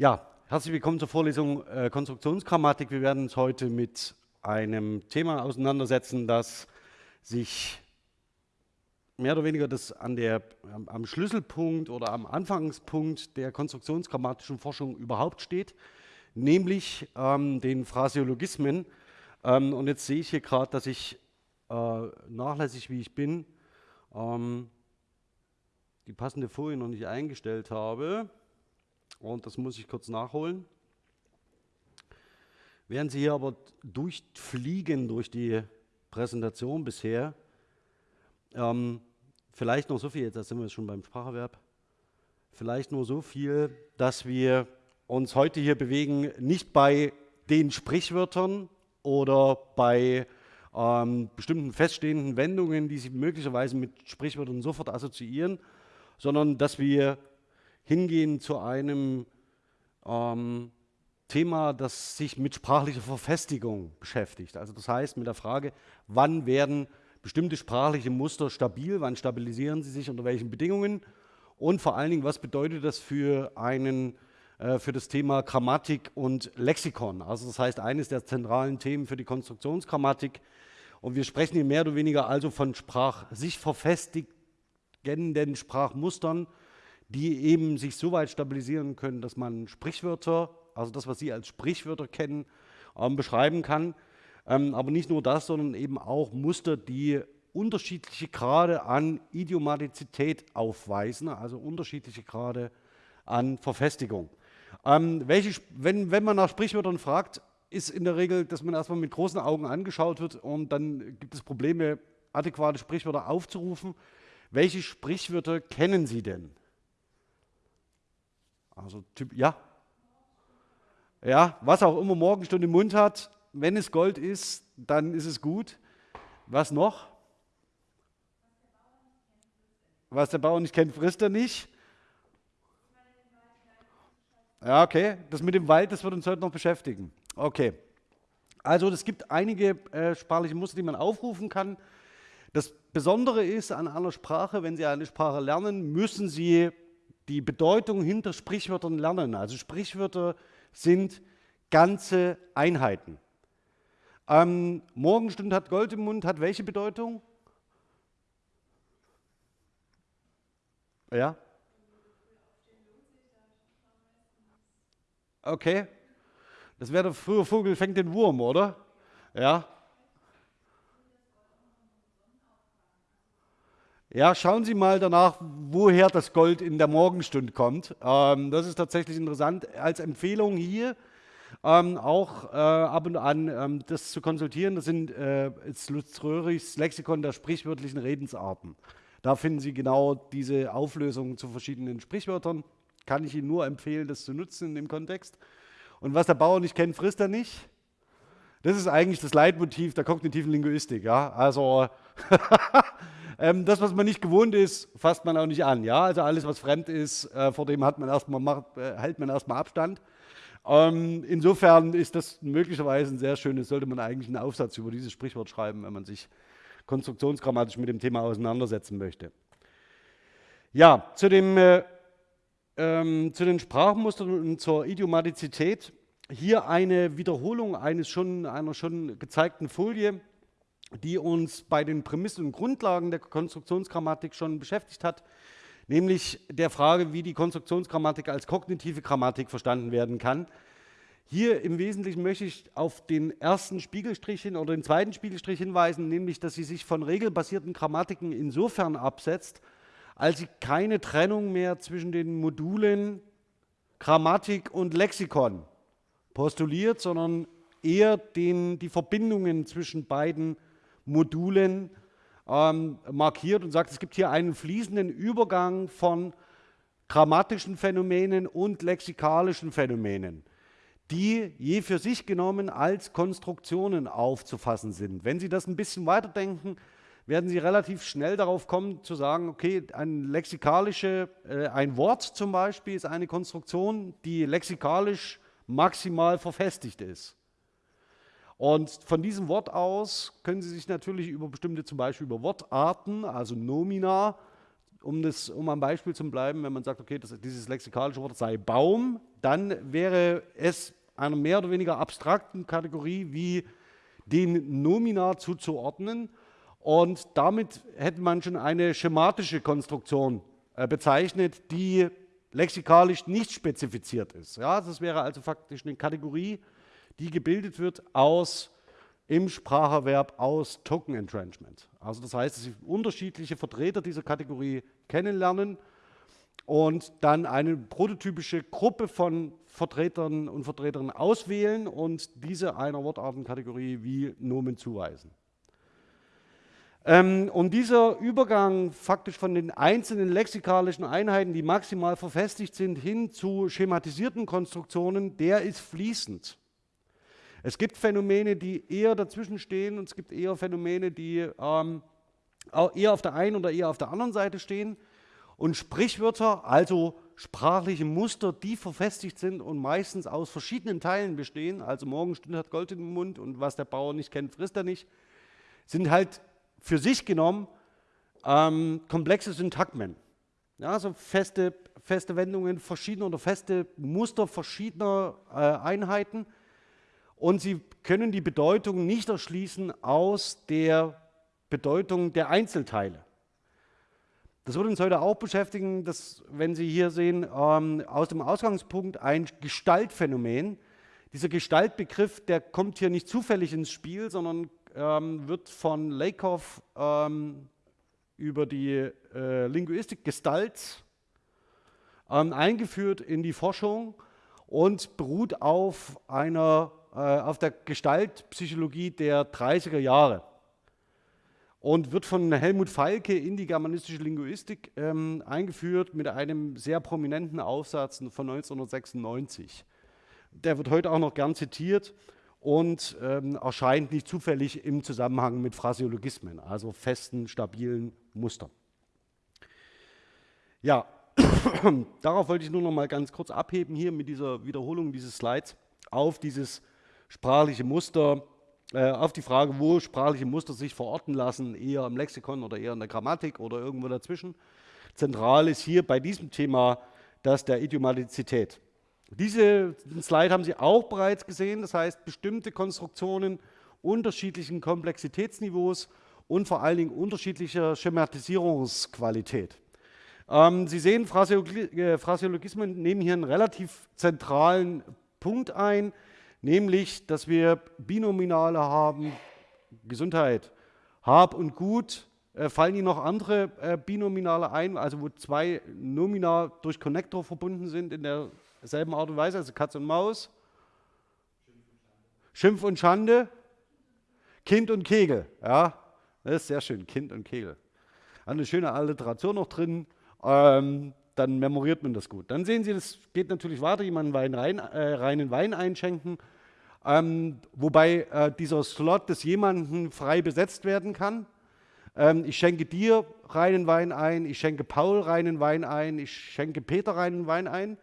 Ja, herzlich willkommen zur Vorlesung äh, Konstruktionsgrammatik. Wir werden uns heute mit einem Thema auseinandersetzen, das sich mehr oder weniger das an der, am Schlüsselpunkt oder am Anfangspunkt der konstruktionsgrammatischen Forschung überhaupt steht, nämlich ähm, den Phraseologismen. Ähm, und jetzt sehe ich hier gerade, dass ich äh, nachlässig wie ich bin, ähm, die passende Folie noch nicht eingestellt habe. Und das muss ich kurz nachholen. Während Sie hier aber durchfliegen durch die Präsentation bisher, ähm, vielleicht noch so viel, jetzt sind wir schon beim Spracherwerb, vielleicht nur so viel, dass wir uns heute hier bewegen, nicht bei den Sprichwörtern oder bei ähm, bestimmten feststehenden Wendungen, die Sie möglicherweise mit Sprichwörtern sofort assoziieren, sondern dass wir hingehen zu einem ähm, Thema, das sich mit sprachlicher Verfestigung beschäftigt. Also das heißt mit der Frage, wann werden bestimmte sprachliche Muster stabil, wann stabilisieren sie sich, unter welchen Bedingungen und vor allen Dingen, was bedeutet das für, einen, äh, für das Thema Grammatik und Lexikon. Also das heißt, eines der zentralen Themen für die Konstruktionsgrammatik. Und wir sprechen hier mehr oder weniger also von Sprach, sich verfestigenden Sprachmustern, die eben sich so weit stabilisieren können, dass man Sprichwörter, also das, was Sie als Sprichwörter kennen, ähm, beschreiben kann. Ähm, aber nicht nur das, sondern eben auch Muster, die unterschiedliche Grade an Idiomatizität aufweisen, also unterschiedliche Grade an Verfestigung. Ähm, welche, wenn, wenn man nach Sprichwörtern fragt, ist in der Regel, dass man erstmal mit großen Augen angeschaut wird und dann gibt es Probleme, adäquate Sprichwörter aufzurufen. Welche Sprichwörter kennen Sie denn? Also typ, ja. Ja, was auch immer Morgenstunde im Mund hat, wenn es Gold ist, dann ist es gut. Was noch? Was der Bauer nicht kennt, frisst er nicht. Ja, okay. Das mit dem Wald, das wird uns heute noch beschäftigen. Okay. Also es gibt einige äh, sprachliche Muster, die man aufrufen kann. Das Besondere ist an einer Sprache, wenn Sie eine Sprache lernen, müssen Sie die Bedeutung hinter Sprichwörtern lernen. Also Sprichwörter sind ganze Einheiten. Ähm, Morgenstund hat Gold im Mund, hat welche Bedeutung? Ja? Okay. Das wäre der frühe Vogel fängt den Wurm, oder? Ja. Ja, schauen Sie mal danach, woher das Gold in der Morgenstund kommt. Ähm, das ist tatsächlich interessant. Als Empfehlung hier ähm, auch äh, ab und an ähm, das zu konsultieren. Das sind äh, Lutz Röhrichs Lexikon der sprichwörtlichen Redensarten. Da finden Sie genau diese Auflösungen zu verschiedenen Sprichwörtern. Kann ich Ihnen nur empfehlen, das zu nutzen in dem Kontext. Und was der Bauer nicht kennt, frisst er nicht. Das ist eigentlich das Leitmotiv der kognitiven Linguistik. Ja? Also Ähm, das, was man nicht gewohnt ist, fasst man auch nicht an. Ja? Also alles, was fremd ist, äh, vor dem hat man erstmal, macht, äh, hält man erstmal Abstand. Ähm, insofern ist das möglicherweise ein sehr schönes, sollte man eigentlich einen Aufsatz über dieses Sprichwort schreiben, wenn man sich konstruktionsgrammatisch mit dem Thema auseinandersetzen möchte. Ja, zu, dem, äh, ähm, zu den Sprachmustern und zur Idiomatizität. Hier eine Wiederholung eines schon, einer schon gezeigten Folie die uns bei den Prämissen und Grundlagen der Konstruktionsgrammatik schon beschäftigt hat, nämlich der Frage, wie die Konstruktionsgrammatik als kognitive Grammatik verstanden werden kann. Hier im Wesentlichen möchte ich auf den ersten Spiegelstrich hin oder den zweiten Spiegelstrich hinweisen, nämlich, dass sie sich von regelbasierten Grammatiken insofern absetzt, als sie keine Trennung mehr zwischen den Modulen Grammatik und Lexikon postuliert, sondern eher den, die Verbindungen zwischen beiden Modulen ähm, markiert und sagt, es gibt hier einen fließenden Übergang von grammatischen Phänomenen und lexikalischen Phänomenen, die je für sich genommen als Konstruktionen aufzufassen sind. Wenn Sie das ein bisschen weiterdenken, werden Sie relativ schnell darauf kommen zu sagen, okay, ein lexikalische, äh, ein Wort zum Beispiel ist eine Konstruktion, die lexikalisch maximal verfestigt ist. Und von diesem Wort aus können Sie sich natürlich über bestimmte, zum Beispiel über Wortarten, also Nomina um, das, um am Beispiel zu bleiben, wenn man sagt, okay, das, dieses lexikalische Wort sei Baum, dann wäre es einer mehr oder weniger abstrakten Kategorie wie den Nomina zuzuordnen. Und damit hätte man schon eine schematische Konstruktion äh, bezeichnet, die lexikalisch nicht spezifiziert ist. Ja, das wäre also faktisch eine Kategorie, die gebildet wird aus im Spracherwerb aus Token Entrenchment. Also das heißt, dass Sie unterschiedliche Vertreter dieser Kategorie kennenlernen und dann eine prototypische Gruppe von Vertretern und Vertreterinnen auswählen und diese einer Wortartenkategorie wie Nomen zuweisen. Ähm, und dieser Übergang faktisch von den einzelnen lexikalischen Einheiten, die maximal verfestigt sind, hin zu schematisierten Konstruktionen, der ist fließend. Es gibt Phänomene, die eher dazwischen stehen und es gibt eher Phänomene, die ähm, eher auf der einen oder eher auf der anderen Seite stehen. Und Sprichwörter, also sprachliche Muster, die verfestigt sind und meistens aus verschiedenen Teilen bestehen, also Morgenstunde hat Gold im Mund und was der Bauer nicht kennt, frisst er nicht, sind halt für sich genommen ähm, komplexe Syntagmen. Ja, also feste, feste Wendungen verschiedener oder feste Muster verschiedener äh, Einheiten und sie können die Bedeutung nicht erschließen aus der Bedeutung der Einzelteile. Das wird uns heute auch beschäftigen, dass, wenn Sie hier sehen, ähm, aus dem Ausgangspunkt ein Gestaltphänomen. Dieser Gestaltbegriff, der kommt hier nicht zufällig ins Spiel, sondern ähm, wird von Lakoff ähm, über die äh, Linguistik Gestalt ähm, eingeführt in die Forschung und beruht auf einer auf der Gestaltpsychologie der 30er Jahre und wird von Helmut Falke in die germanistische Linguistik ähm, eingeführt mit einem sehr prominenten Aufsatz von 1996. Der wird heute auch noch gern zitiert und ähm, erscheint nicht zufällig im Zusammenhang mit Phraseologismen, also festen, stabilen Mustern. Ja, darauf wollte ich nur noch mal ganz kurz abheben hier mit dieser Wiederholung dieses Slides auf dieses sprachliche Muster, äh, auf die Frage, wo sprachliche Muster sich verorten lassen, eher im Lexikon oder eher in der Grammatik oder irgendwo dazwischen. Zentral ist hier bei diesem Thema das der Idiomatizität. Diese Slide haben Sie auch bereits gesehen, das heißt bestimmte Konstruktionen unterschiedlichen Komplexitätsniveaus und vor allen Dingen unterschiedlicher Schematisierungsqualität. Ähm, Sie sehen, äh, Phraseologismen nehmen hier einen relativ zentralen Punkt ein, nämlich, dass wir Binominale haben, Gesundheit, Hab und Gut. Äh, fallen Ihnen noch andere äh, Binominale ein, also wo zwei Nomina durch Connector verbunden sind in derselben Art und Weise, also Katz und Maus? Schimpf und Schande, Kind und Kegel. Ja, das ist sehr schön, Kind und Kegel. Eine schöne Alliteration noch drin. Ähm, dann memoriert man das gut. Dann sehen Sie, das geht natürlich weiter, jemanden Wein rein, äh, reinen Wein einschenken, ähm, wobei äh, dieser Slot des jemanden frei besetzt werden kann. Ähm, ich schenke dir reinen Wein ein, ich schenke Paul reinen Wein ein, ich schenke Peter reinen Wein ein.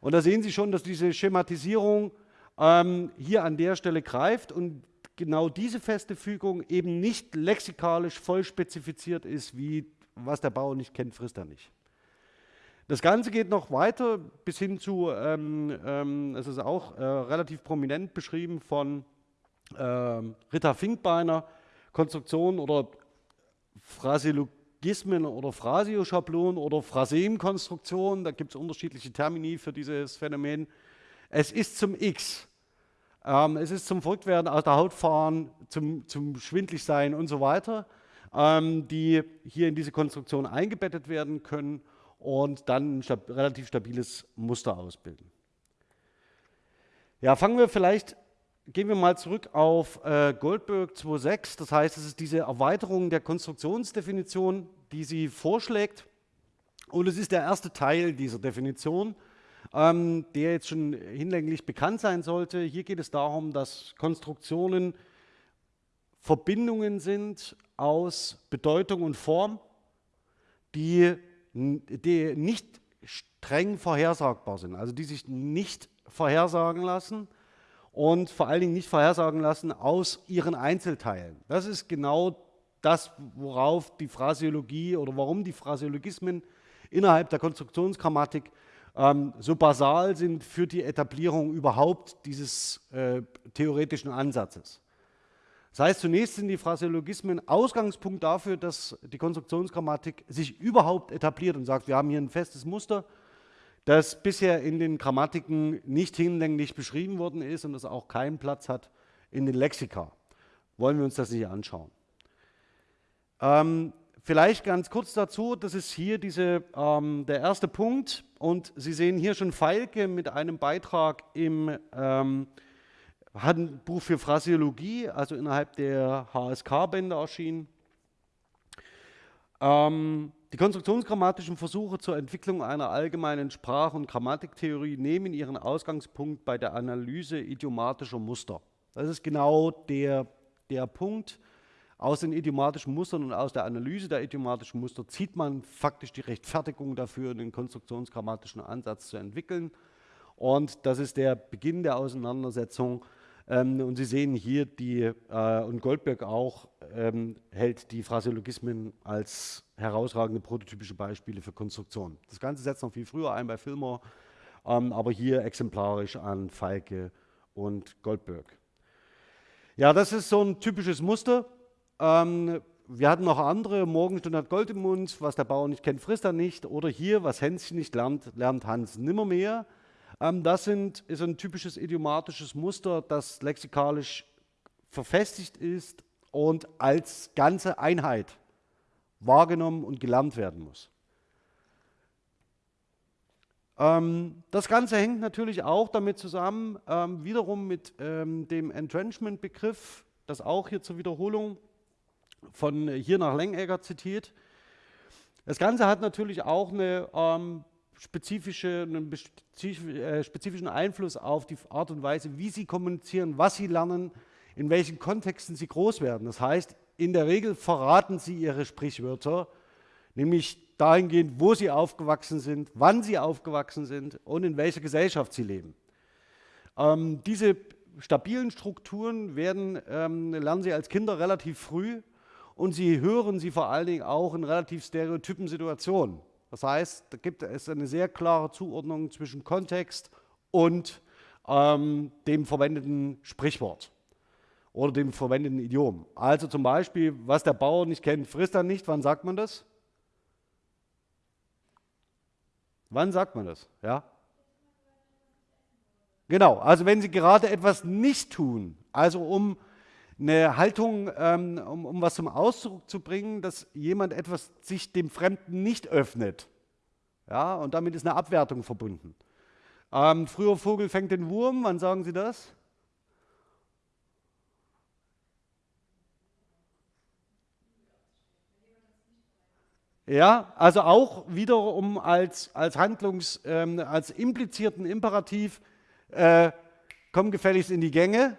Und da sehen Sie schon, dass diese Schematisierung ähm, hier an der Stelle greift und genau diese feste Fügung eben nicht lexikalisch voll spezifiziert ist, wie was der Bauer nicht kennt, frisst er nicht. Das Ganze geht noch weiter bis hin zu, ähm, ähm, es ist auch äh, relativ prominent beschrieben von äh, Rita Finkbeiner, Konstruktion oder Phraseologismen oder Phrasioschablonen oder Phrasem-Konstruktionen, da gibt es unterschiedliche Termini für dieses Phänomen. Es ist zum X. Ähm, es ist zum Verrücktwerden aus der Haut fahren, zum, zum Schwindligsein und so weiter, ähm, die hier in diese Konstruktion eingebettet werden können und dann ein stab relativ stabiles Muster ausbilden. Ja, fangen wir vielleicht, gehen wir mal zurück auf äh, Goldberg 2.6. Das heißt, es ist diese Erweiterung der Konstruktionsdefinition, die sie vorschlägt. Und es ist der erste Teil dieser Definition, ähm, der jetzt schon hinlänglich bekannt sein sollte. Hier geht es darum, dass Konstruktionen Verbindungen sind aus Bedeutung und Form, die die nicht streng vorhersagbar sind, also die sich nicht vorhersagen lassen und vor allen Dingen nicht vorhersagen lassen aus ihren Einzelteilen. Das ist genau das, worauf die Phraseologie oder warum die Phraseologismen innerhalb der Konstruktionsgrammatik ähm, so basal sind für die Etablierung überhaupt dieses äh, theoretischen Ansatzes. Das heißt, zunächst sind die Phraseologismen Ausgangspunkt dafür, dass die Konstruktionsgrammatik sich überhaupt etabliert und sagt, wir haben hier ein festes Muster, das bisher in den Grammatiken nicht hinlänglich beschrieben worden ist und das auch keinen Platz hat in den Lexika. Wollen wir uns das nicht anschauen. Ähm, vielleicht ganz kurz dazu, das ist hier diese, ähm, der erste Punkt und Sie sehen hier schon Feilke mit einem Beitrag im ähm, Handbuch für Phraseologie, also innerhalb der HSK-Bände erschienen. Ähm, die konstruktionsgrammatischen Versuche zur Entwicklung einer allgemeinen Sprach- und Grammatiktheorie nehmen ihren Ausgangspunkt bei der Analyse idiomatischer Muster. Das ist genau der, der Punkt. Aus den idiomatischen Mustern und aus der Analyse der idiomatischen Muster zieht man faktisch die Rechtfertigung dafür, einen konstruktionsgrammatischen Ansatz zu entwickeln. Und das ist der Beginn der Auseinandersetzung ähm, und Sie sehen hier, die, äh, und Goldberg auch, ähm, hält die Phraseologismen als herausragende prototypische Beispiele für Konstruktion. Das Ganze setzt noch viel früher ein bei Fillmore, ähm, aber hier exemplarisch an Falke und Goldberg. Ja, das ist so ein typisches Muster. Ähm, wir hatten noch andere, Morgenstunde hat Gold im Mund, was der Bauer nicht kennt, frisst er nicht. Oder hier, was Hänschen nicht lernt, lernt Hans nimmermehr. Ähm, das sind, ist ein typisches idiomatisches Muster, das lexikalisch verfestigt ist und als ganze Einheit wahrgenommen und gelernt werden muss. Ähm, das Ganze hängt natürlich auch damit zusammen, ähm, wiederum mit ähm, dem Entrenchment-Begriff, das auch hier zur Wiederholung von hier nach Lengegger zitiert. Das Ganze hat natürlich auch eine spezifische, einen äh, spezifischen Einfluss auf die Art und Weise, wie sie kommunizieren, was sie lernen, in welchen Kontexten sie groß werden. Das heißt, in der Regel verraten sie ihre Sprichwörter, nämlich dahingehend, wo sie aufgewachsen sind, wann sie aufgewachsen sind und in welcher Gesellschaft sie leben. Ähm, diese stabilen Strukturen werden, ähm, lernen sie als Kinder relativ früh und sie hören sie vor allen Dingen auch in relativ stereotypen Situationen. Das heißt, da gibt es eine sehr klare Zuordnung zwischen Kontext und ähm, dem verwendeten Sprichwort oder dem verwendeten Idiom. Also zum Beispiel, was der Bauer nicht kennt, frisst er nicht. Wann sagt man das? Wann sagt man das? Ja? Genau, also wenn Sie gerade etwas nicht tun, also um eine Haltung, ähm, um, um was zum Ausdruck zu bringen, dass jemand etwas sich dem Fremden nicht öffnet. Ja, und damit ist eine Abwertung verbunden. Ähm, früher Vogel fängt den Wurm, wann sagen Sie das? Ja, also auch wiederum als, als Handlungs-, ähm, als implizierten Imperativ, äh, komm gefälligst in die Gänge,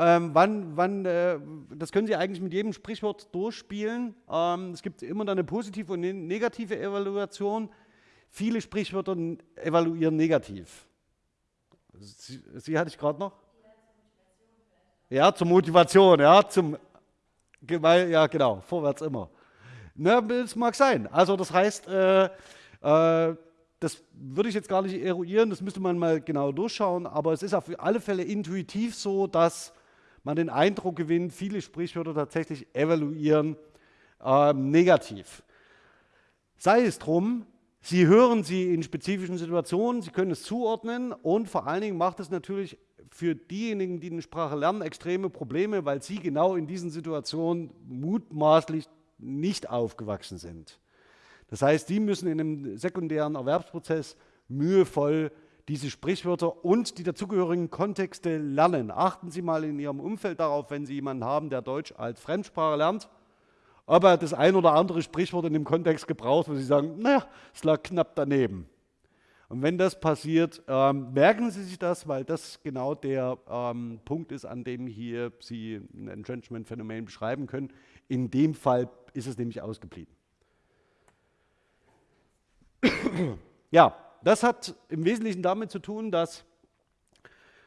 ähm, wann, wann, äh, das können Sie eigentlich mit jedem Sprichwort durchspielen. Ähm, es gibt immer eine positive und eine negative Evaluation. Viele Sprichwörter evaluieren negativ. Sie, Sie hatte ich gerade noch? Ja, zur Motivation, ja, zum, ja genau, vorwärts immer. Na, das mag sein. Also das heißt, äh, äh, das würde ich jetzt gar nicht eruieren, das müsste man mal genau durchschauen, aber es ist auf alle Fälle intuitiv so, dass man den Eindruck gewinnt, viele Sprichwörter tatsächlich evaluieren äh, negativ. Sei es drum, Sie hören sie in spezifischen Situationen, Sie können es zuordnen und vor allen Dingen macht es natürlich für diejenigen, die eine Sprache lernen, extreme Probleme, weil sie genau in diesen Situationen mutmaßlich nicht aufgewachsen sind. Das heißt, die müssen in einem sekundären Erwerbsprozess mühevoll diese Sprichwörter und die dazugehörigen Kontexte lernen. Achten Sie mal in Ihrem Umfeld darauf, wenn Sie jemanden haben, der Deutsch als Fremdsprache lernt, ob er das ein oder andere Sprichwort in dem Kontext gebraucht, wo Sie sagen, naja, es lag knapp daneben. Und wenn das passiert, ähm, merken Sie sich das, weil das genau der ähm, Punkt ist, an dem hier Sie ein Entrenchment-Phänomen beschreiben können. In dem Fall ist es nämlich ausgeblieben. ja, das hat im Wesentlichen damit zu tun, dass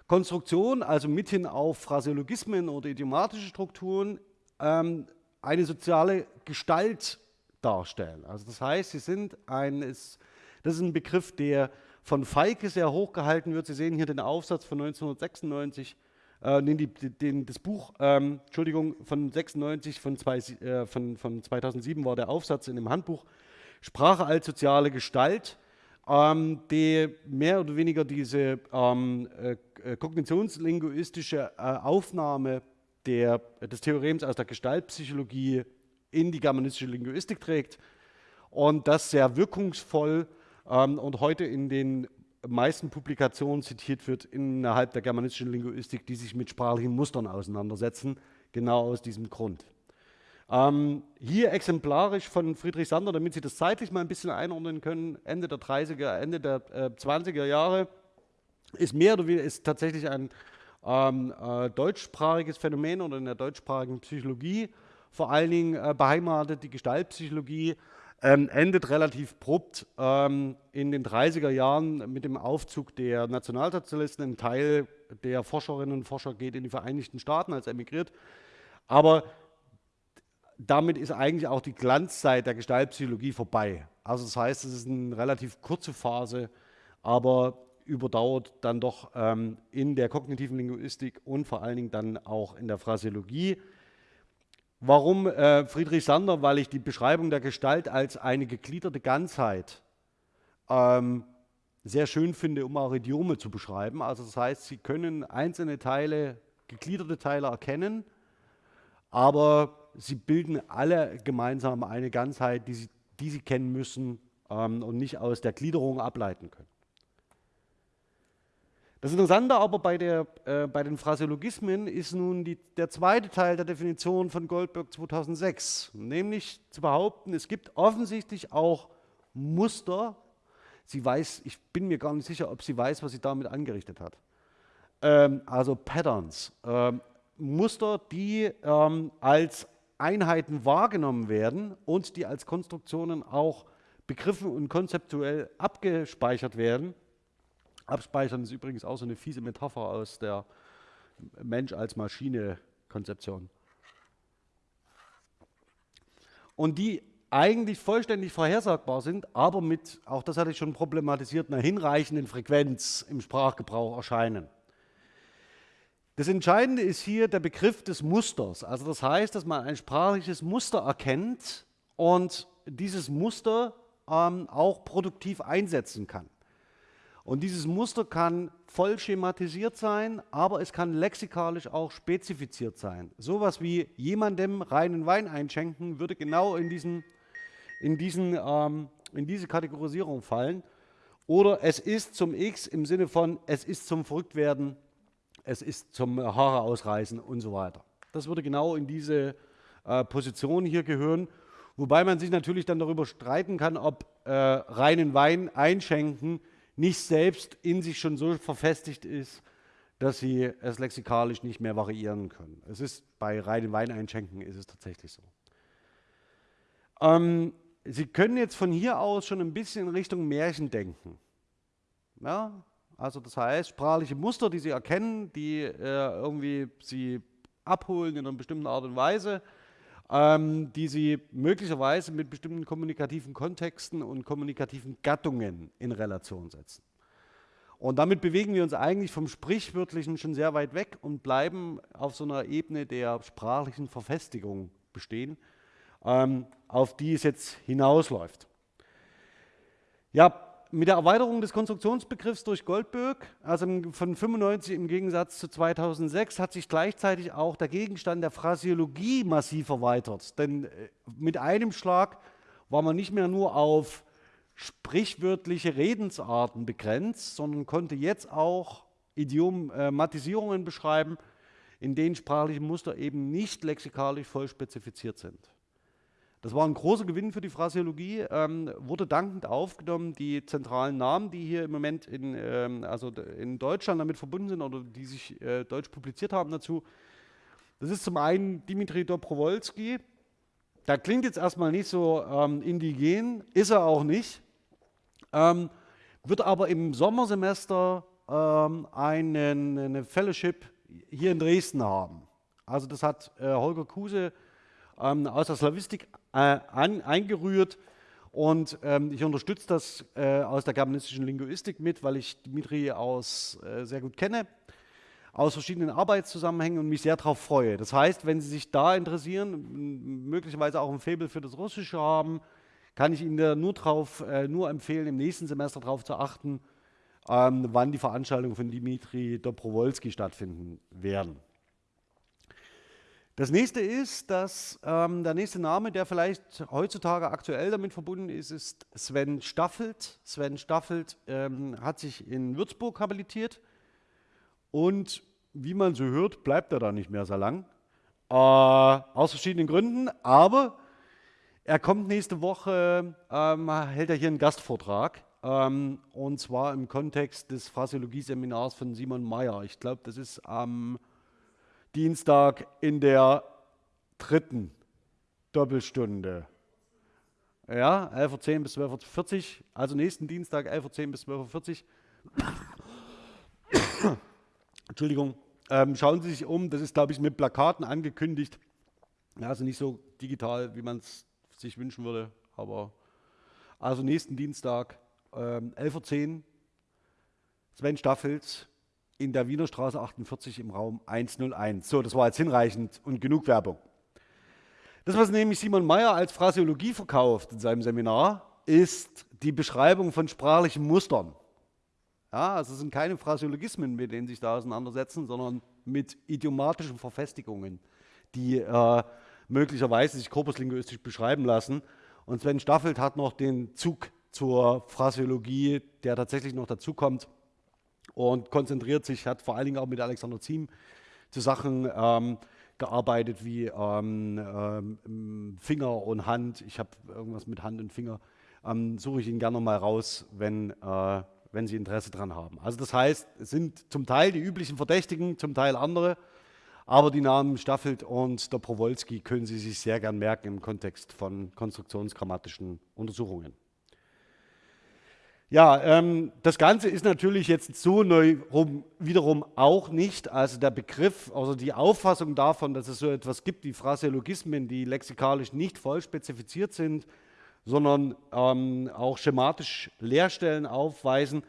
Konstruktion, also mithin auf Phraseologismen oder idiomatische Strukturen, ähm, eine soziale Gestalt darstellen. Also das heißt, sie sind ein, ist, das ist ein Begriff, der von Feike sehr hoch gehalten wird. Sie sehen hier den Aufsatz von 1996, äh, den, den, das Buch, ähm, Entschuldigung, von 96, von, zwei, äh, von, von 2007 war der Aufsatz in dem Handbuch Sprache als soziale Gestalt, ähm, die mehr oder weniger diese ähm, äh, äh kognitionslinguistische äh, Aufnahme der, des Theorems aus der Gestaltpsychologie in die germanistische Linguistik trägt und das sehr wirkungsvoll ähm, und heute in den meisten Publikationen zitiert wird innerhalb der germanistischen Linguistik, die sich mit sprachlichen Mustern auseinandersetzen, genau aus diesem Grund. Ähm, hier exemplarisch von Friedrich Sander, damit Sie das zeitlich mal ein bisschen einordnen können, Ende der 30er, Ende der äh, 20er Jahre, ist mehr oder weniger ist tatsächlich ein ähm, äh, deutschsprachiges Phänomen oder in der deutschsprachigen Psychologie vor allen Dingen äh, beheimatet, die Gestaltpsychologie, ähm, endet relativ abrupt ähm, in den 30er Jahren mit dem Aufzug der Nationalsozialisten. Ein Teil der Forscherinnen und Forscher geht in die Vereinigten Staaten als emigriert. Aber damit ist eigentlich auch die Glanzzeit der Gestaltpsychologie vorbei. Also das heißt, es ist eine relativ kurze Phase, aber überdauert dann doch ähm, in der kognitiven Linguistik und vor allen Dingen dann auch in der Phraseologie. Warum äh, Friedrich Sander? Weil ich die Beschreibung der Gestalt als eine gegliederte Ganzheit ähm, sehr schön finde, um auch Idiome zu beschreiben. Also das heißt, Sie können einzelne Teile, gegliederte Teile erkennen, aber sie bilden alle gemeinsam eine Ganzheit, die Sie, die sie kennen müssen ähm, und nicht aus der Gliederung ableiten können. Das Interessante aber bei, der, äh, bei den Phraseologismen ist nun die, der zweite Teil der Definition von Goldberg 2006, nämlich zu behaupten, es gibt offensichtlich auch Muster. Sie weiß, ich bin mir gar nicht sicher, ob sie weiß, was sie damit angerichtet hat. Ähm, also Patterns, ähm, Muster, die ähm, als Einheiten wahrgenommen werden und die als Konstruktionen auch begriffen und konzeptuell abgespeichert werden Abspeichern ist übrigens auch so eine fiese Metapher aus der Mensch als Maschine-Konzeption. Und die eigentlich vollständig vorhersagbar sind, aber mit, auch das hatte ich schon problematisiert, einer hinreichenden Frequenz im Sprachgebrauch erscheinen. Das Entscheidende ist hier der Begriff des Musters. Also das heißt, dass man ein sprachliches Muster erkennt und dieses Muster ähm, auch produktiv einsetzen kann. Und dieses Muster kann voll schematisiert sein, aber es kann lexikalisch auch spezifiziert sein. Sowas wie jemandem reinen Wein einschenken würde genau in, diesen, in, diesen, ähm, in diese Kategorisierung fallen. Oder es ist zum X im Sinne von es ist zum Verrücktwerden, es ist zum Haare ausreißen und so weiter. Das würde genau in diese äh, Position hier gehören. Wobei man sich natürlich dann darüber streiten kann, ob äh, reinen Wein einschenken nicht selbst in sich schon so verfestigt ist, dass sie es lexikalisch nicht mehr variieren können. Es ist bei reinen Weineinschenken ist es tatsächlich so. Ähm, sie können jetzt von hier aus schon ein bisschen in Richtung Märchen denken. Ja? Also das heißt, sprachliche Muster, die Sie erkennen, die äh, irgendwie Sie abholen in einer bestimmten Art und Weise, ähm, die Sie möglicherweise mit bestimmten kommunikativen Kontexten und kommunikativen Gattungen in Relation setzen. Und damit bewegen wir uns eigentlich vom Sprichwörtlichen schon sehr weit weg und bleiben auf so einer Ebene der sprachlichen Verfestigung bestehen, ähm, auf die es jetzt hinausläuft. Ja, mit der Erweiterung des Konstruktionsbegriffs durch Goldberg, also von 95 im Gegensatz zu 2006, hat sich gleichzeitig auch der Gegenstand der Phraseologie massiv erweitert. Denn äh, mit einem Schlag war man nicht mehr nur auf sprichwörtliche Redensarten begrenzt, sondern konnte jetzt auch Idiomatisierungen beschreiben, in denen sprachliche Muster eben nicht lexikalisch voll spezifiziert sind. Das war ein großer Gewinn für die Phraseologie, ähm, wurde dankend aufgenommen. Die zentralen Namen, die hier im Moment in, ähm, also in Deutschland damit verbunden sind oder die sich äh, deutsch publiziert haben dazu, das ist zum einen Dimitri Dobrowolski. Da klingt jetzt erstmal nicht so ähm, indigen, ist er auch nicht, ähm, wird aber im Sommersemester ähm, einen, eine Fellowship hier in Dresden haben. Also das hat äh, Holger Kuse ähm, aus der Slavistik äh, an, eingerührt. Und ähm, ich unterstütze das äh, aus der germanistischen Linguistik mit, weil ich Dimitri aus, äh, sehr gut kenne, aus verschiedenen Arbeitszusammenhängen und mich sehr darauf freue. Das heißt, wenn Sie sich da interessieren, möglicherweise auch ein Faible für das Russische haben, kann ich Ihnen da nur, drauf, äh, nur empfehlen, im nächsten Semester darauf zu achten, ähm, wann die Veranstaltungen von Dimitri Dobrowolski stattfinden werden. Das nächste ist, dass ähm, der nächste Name, der vielleicht heutzutage aktuell damit verbunden ist, ist Sven Staffelt. Sven Staffelt ähm, hat sich in Würzburg habilitiert und wie man so hört, bleibt er da nicht mehr so lang. Äh, aus verschiedenen Gründen, aber er kommt nächste Woche, ähm, hält er hier einen Gastvortrag ähm, und zwar im Kontext des Phrasiologie-Seminars von Simon Mayer. Ich glaube, das ist am Dienstag in der dritten Doppelstunde. Ja, 11.10 Uhr bis 12.40 Uhr, also nächsten Dienstag 11.10 Uhr bis 12.40 Uhr. Entschuldigung, ähm, schauen Sie sich um, das ist, glaube ich, mit Plakaten angekündigt. Ja, also nicht so digital, wie man es sich wünschen würde, aber also nächsten Dienstag ähm, 11.10 Uhr, Sven Staffels, in der Wiener Straße 48 im Raum 101. So, das war jetzt hinreichend und genug Werbung. Das, was nämlich Simon Mayer als Phraseologie verkauft in seinem Seminar, ist die Beschreibung von sprachlichen Mustern. Ja, also es sind keine Phraseologismen, mit denen sich da auseinandersetzen, sondern mit idiomatischen Verfestigungen, die äh, möglicherweise sich korpuslinguistisch beschreiben lassen. Und Sven Staffelt hat noch den Zug zur Phraseologie, der tatsächlich noch dazukommt und konzentriert sich, hat vor allen Dingen auch mit Alexander Ziem zu Sachen ähm, gearbeitet wie ähm, ähm, Finger und Hand. Ich habe irgendwas mit Hand und Finger. Ähm, suche ich ihn gerne mal raus, wenn, äh, wenn Sie Interesse daran haben. Also das heißt, es sind zum Teil die üblichen Verdächtigen, zum Teil andere, aber die Namen Staffelt und der Prowolski können Sie sich sehr gern merken im Kontext von konstruktionsgrammatischen Untersuchungen. Ja, ähm, das Ganze ist natürlich jetzt so neu rum, wiederum auch nicht. Also der Begriff, also die Auffassung davon, dass es so etwas gibt wie Phraseologismen, die lexikalisch nicht voll spezifiziert sind, sondern ähm, auch schematisch Leerstellen aufweisen,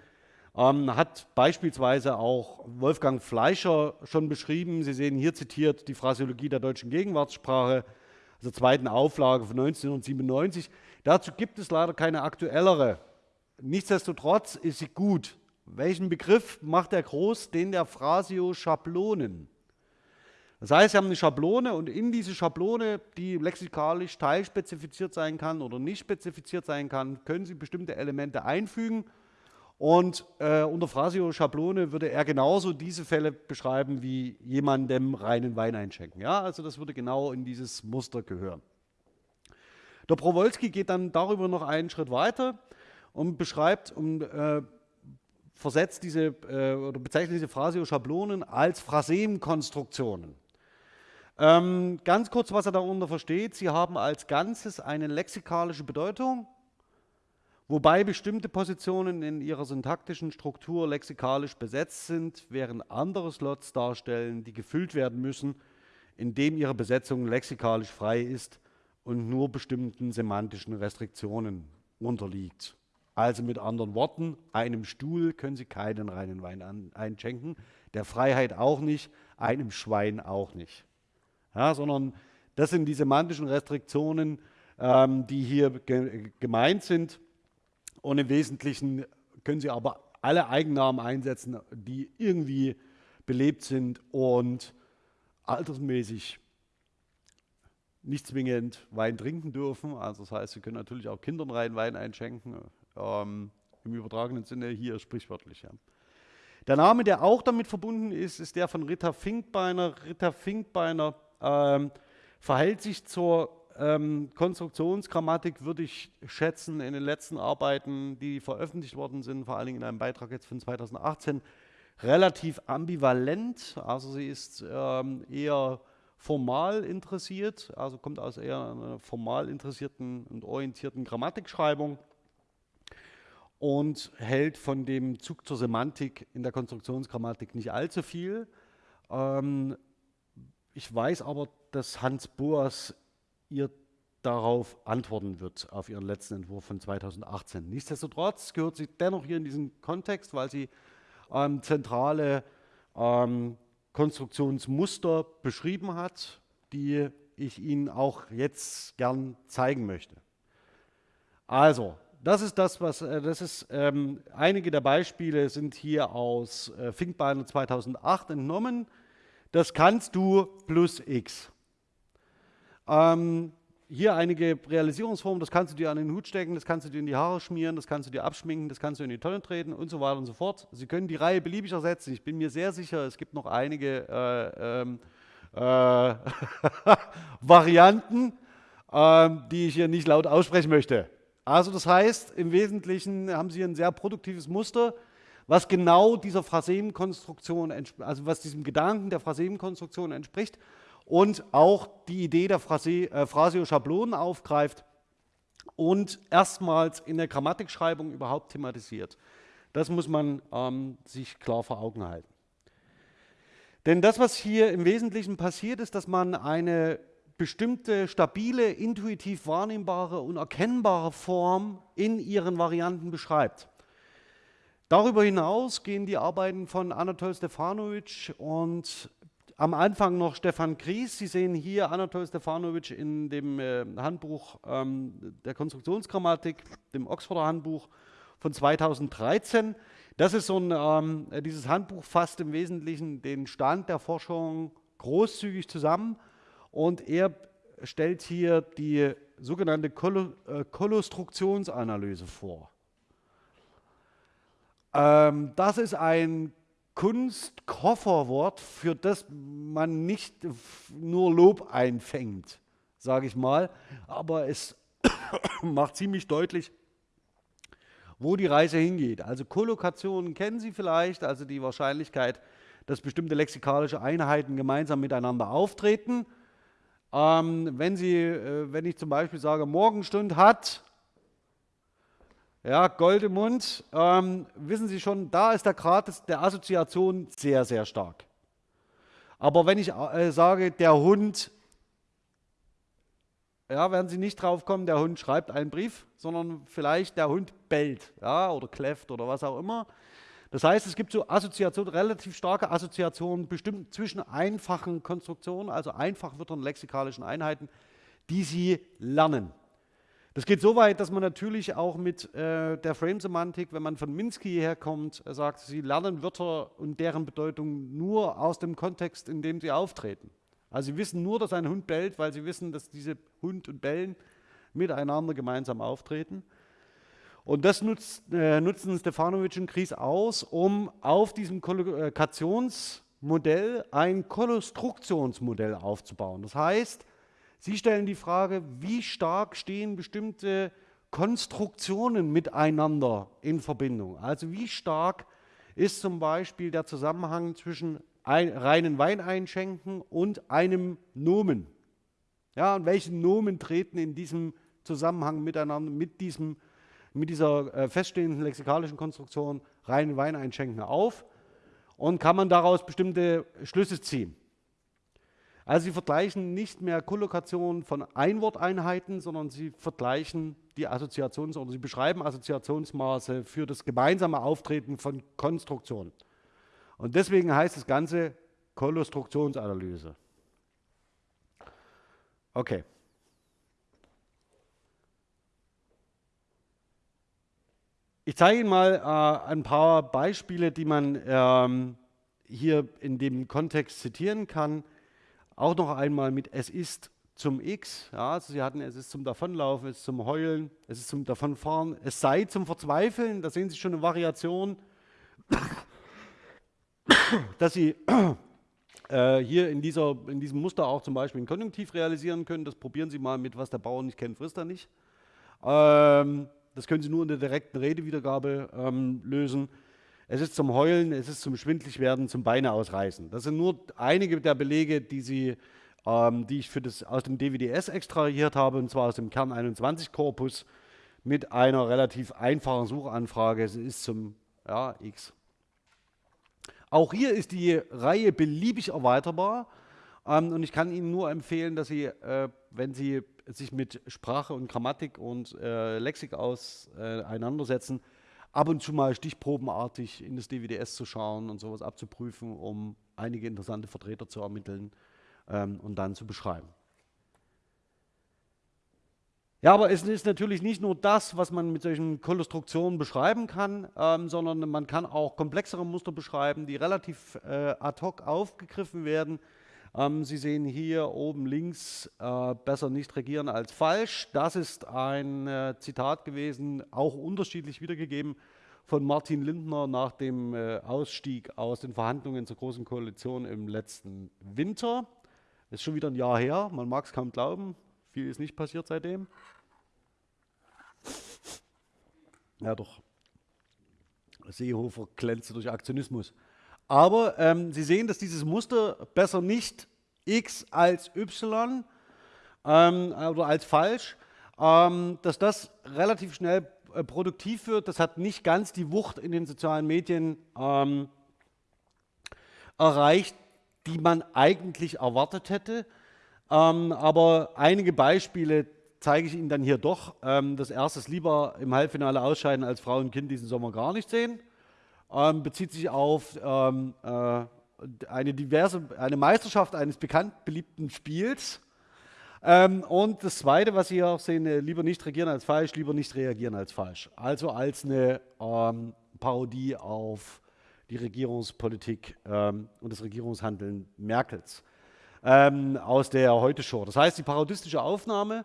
ähm, hat beispielsweise auch Wolfgang Fleischer schon beschrieben. Sie sehen hier zitiert die Phraseologie der deutschen Gegenwartssprache, also zweiten Auflage von 1997. Dazu gibt es leider keine aktuellere Nichtsdestotrotz ist sie gut. Welchen Begriff macht er groß? Den der Phrasio-Schablonen. Das heißt, Sie haben eine Schablone und in diese Schablone, die lexikalisch teilspezifiziert sein kann oder nicht spezifiziert sein kann, können Sie bestimmte Elemente einfügen. Und äh, unter Phrasio-Schablone würde er genauso diese Fälle beschreiben wie jemandem reinen Wein einschenken. Ja, also das würde genau in dieses Muster gehören. Der Prowolski geht dann darüber noch einen Schritt weiter und beschreibt und äh, versetzt diese äh, oder bezeichnet diese Phrasio-Schablonen als Phrasemkonstruktionen. Ähm, ganz kurz, was er darunter versteht. Sie haben als Ganzes eine lexikalische Bedeutung, wobei bestimmte Positionen in ihrer syntaktischen Struktur lexikalisch besetzt sind, während andere Slots darstellen, die gefüllt werden müssen, indem ihre Besetzung lexikalisch frei ist und nur bestimmten semantischen Restriktionen unterliegt. Also mit anderen Worten, einem Stuhl können Sie keinen reinen Wein an, einschenken, der Freiheit auch nicht, einem Schwein auch nicht. Ja, sondern das sind die semantischen Restriktionen, ähm, die hier ge gemeint sind. Und im Wesentlichen können Sie aber alle Eigennamen einsetzen, die irgendwie belebt sind und altersmäßig nicht zwingend Wein trinken dürfen. Also das heißt, Sie können natürlich auch Kindern rein Wein einschenken, ähm, Im übertragenen Sinne hier sprichwörtlich. Ja. Der Name, der auch damit verbunden ist, ist der von Ritter Finkbeiner. Ritter Finkbeiner ähm, verhält sich zur ähm, Konstruktionsgrammatik, würde ich schätzen, in den letzten Arbeiten, die veröffentlicht worden sind, vor allen Dingen in einem Beitrag jetzt von 2018, relativ ambivalent. Also sie ist ähm, eher formal interessiert, also kommt aus eher einer formal interessierten und orientierten Grammatikschreibung und hält von dem Zug zur Semantik in der Konstruktionsgrammatik nicht allzu viel. Ähm, ich weiß aber, dass Hans Boas ihr darauf antworten wird, auf ihren letzten Entwurf von 2018. Nichtsdestotrotz gehört sie dennoch hier in diesen Kontext, weil sie ähm, zentrale ähm, Konstruktionsmuster beschrieben hat, die ich Ihnen auch jetzt gern zeigen möchte. Also, das ist das, was, äh, das ist, ähm, einige der Beispiele sind hier aus äh, ThinkBiner 2008 entnommen. Das kannst du plus x. Ähm, hier einige Realisierungsformen, das kannst du dir an den Hut stecken, das kannst du dir in die Haare schmieren, das kannst du dir abschminken, das kannst du in die Tonne treten und so weiter und so fort. Sie können die Reihe beliebig ersetzen. Ich bin mir sehr sicher, es gibt noch einige äh, ähm, äh, Varianten, äh, die ich hier nicht laut aussprechen möchte. Also das heißt, im Wesentlichen haben Sie ein sehr produktives Muster, was genau dieser Phrasemenkonstruktion, also was diesem Gedanken der Phrasemenkonstruktion entspricht und auch die Idee der äh, Phrasio-Schablonen aufgreift und erstmals in der Grammatikschreibung überhaupt thematisiert. Das muss man ähm, sich klar vor Augen halten. Denn das, was hier im Wesentlichen passiert, ist, dass man eine bestimmte stabile, intuitiv wahrnehmbare und erkennbare Form in ihren Varianten beschreibt. Darüber hinaus gehen die Arbeiten von Anatol Stefanovic und am Anfang noch Stefan Gries. Sie sehen hier Anatol Stefanovic in dem äh, Handbuch ähm, der Konstruktionsgrammatik, dem Oxforder Handbuch von 2013. Das ist so ein, ähm, dieses Handbuch fasst im Wesentlichen den Stand der Forschung großzügig zusammen und er stellt hier die sogenannte Kol äh, Kolostruktionsanalyse vor. Ähm, das ist ein Kunstkofferwort, für das man nicht nur Lob einfängt, sage ich mal, aber es macht ziemlich deutlich, wo die Reise hingeht. Also Kollokationen kennen Sie vielleicht, also die Wahrscheinlichkeit, dass bestimmte lexikalische Einheiten gemeinsam miteinander auftreten. Ähm, wenn, Sie, äh, wenn ich zum Beispiel sage, Morgenstund hat ja, Gold im Mund. Ähm, wissen Sie schon, da ist der Grad der Assoziation sehr, sehr stark. Aber wenn ich äh, sage, der Hund, ja, werden Sie nicht drauf kommen, der Hund schreibt einen Brief, sondern vielleicht der Hund bellt ja, oder kläfft oder was auch immer. Das heißt, es gibt so Assoziationen, relativ starke Assoziationen, bestimmt zwischen einfachen Konstruktionen, also Einfachwörtern, lexikalischen Einheiten, die Sie lernen. Das geht so weit, dass man natürlich auch mit äh, der Frame-Semantik, wenn man von Minsky herkommt, äh, sagt, Sie lernen Wörter und deren Bedeutung nur aus dem Kontext, in dem sie auftreten. Also Sie wissen nur, dass ein Hund bellt, weil Sie wissen, dass diese Hund und Bellen miteinander gemeinsam auftreten. Und das nutzt, äh, nutzen Stefanovic und Kries aus, um auf diesem Kollokationsmodell ein Konstruktionsmodell aufzubauen. Das heißt, Sie stellen die Frage, wie stark stehen bestimmte Konstruktionen miteinander in Verbindung? Also wie stark ist zum Beispiel der Zusammenhang zwischen ein, reinen Wein einschenken und einem Nomen? Ja, und welche Nomen treten in diesem Zusammenhang miteinander mit, diesem, mit dieser äh, feststehenden lexikalischen Konstruktion reinen Wein einschenken auf? Und kann man daraus bestimmte Schlüsse ziehen? Also Sie vergleichen nicht mehr Kollokationen von Einworteinheiten, sondern Sie vergleichen die Assoziations- oder Sie beschreiben Assoziationsmaße für das gemeinsame Auftreten von Konstruktionen. Und deswegen heißt das Ganze Konstruktionsanalyse. Okay. Ich zeige Ihnen mal äh, ein paar Beispiele, die man ähm, hier in dem Kontext zitieren kann. Auch noch einmal mit es ist zum X. Ja, also Sie hatten es ist zum Davonlaufen, es ist zum Heulen, es ist zum Davonfahren, es sei zum Verzweifeln. Da sehen Sie schon eine Variation, dass Sie äh, hier in, dieser, in diesem Muster auch zum Beispiel ein Konjunktiv realisieren können. Das probieren Sie mal mit, was der Bauer nicht kennt, frisst er nicht. Ähm, das können Sie nur in der direkten Redewiedergabe ähm, lösen. Es ist zum Heulen, es ist zum Schwindligwerden, zum Beine ausreißen. Das sind nur einige der Belege, die, Sie, ähm, die ich für das, aus dem DWDS extrahiert habe, und zwar aus dem Kern 21 Korpus mit einer relativ einfachen Suchanfrage. Es ist zum ja, X. Auch hier ist die Reihe beliebig erweiterbar. Ähm, und ich kann Ihnen nur empfehlen, dass Sie, äh, wenn Sie sich mit Sprache und Grammatik und äh, Lexik auseinandersetzen, ab und zu mal stichprobenartig in das DWDS zu schauen und sowas abzuprüfen, um einige interessante Vertreter zu ermitteln ähm, und dann zu beschreiben. Ja, aber es ist natürlich nicht nur das, was man mit solchen Konstruktionen beschreiben kann, ähm, sondern man kann auch komplexere Muster beschreiben, die relativ äh, ad hoc aufgegriffen werden. Ähm, Sie sehen hier oben links, äh, besser nicht regieren als falsch. Das ist ein äh, Zitat gewesen, auch unterschiedlich wiedergegeben von Martin Lindner nach dem äh, Ausstieg aus den Verhandlungen zur Großen Koalition im letzten Winter. Ist schon wieder ein Jahr her, man mag es kaum glauben, viel ist nicht passiert seitdem. Ja, doch. Seehofer glänzte durch Aktionismus. Aber ähm, Sie sehen, dass dieses Muster besser nicht x als y ähm, oder als falsch, ähm, dass das relativ schnell äh, produktiv wird. Das hat nicht ganz die Wucht in den sozialen Medien ähm, erreicht, die man eigentlich erwartet hätte. Ähm, aber einige Beispiele zeige ich Ihnen dann hier doch. Ähm, das erste ist lieber im Halbfinale ausscheiden als Frau und Kind diesen Sommer gar nicht sehen. Ähm, bezieht sich auf ähm, äh, eine diverse, eine Meisterschaft eines bekannt beliebten Spiels. Ähm, und das Zweite, was Sie hier auch sehen, äh, lieber nicht regieren als falsch, lieber nicht reagieren als falsch. Also als eine ähm, Parodie auf die Regierungspolitik ähm, und das Regierungshandeln Merkels ähm, aus der Heute-Show. Das heißt, die parodistische Aufnahme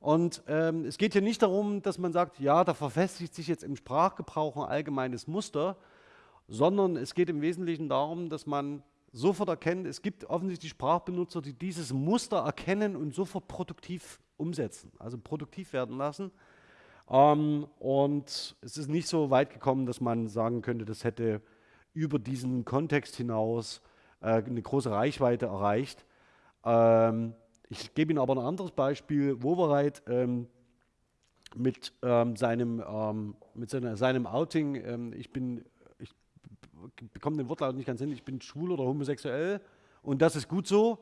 und ähm, es geht hier nicht darum, dass man sagt, ja, da verfestigt sich jetzt im Sprachgebrauch ein allgemeines Muster, sondern es geht im Wesentlichen darum, dass man sofort erkennt, es gibt offensichtlich Sprachbenutzer, die dieses Muster erkennen und sofort produktiv umsetzen, also produktiv werden lassen. Ähm, und es ist nicht so weit gekommen, dass man sagen könnte, das hätte über diesen Kontext hinaus äh, eine große Reichweite erreicht. Ähm, ich gebe Ihnen aber ein anderes Beispiel. Wovereit ähm, mit, ähm, seinem, ähm, mit seiner, seinem Outing, ähm, ich bin, bekomme den Wortlaut nicht ganz hin, ich bin schwul oder homosexuell und das ist gut so.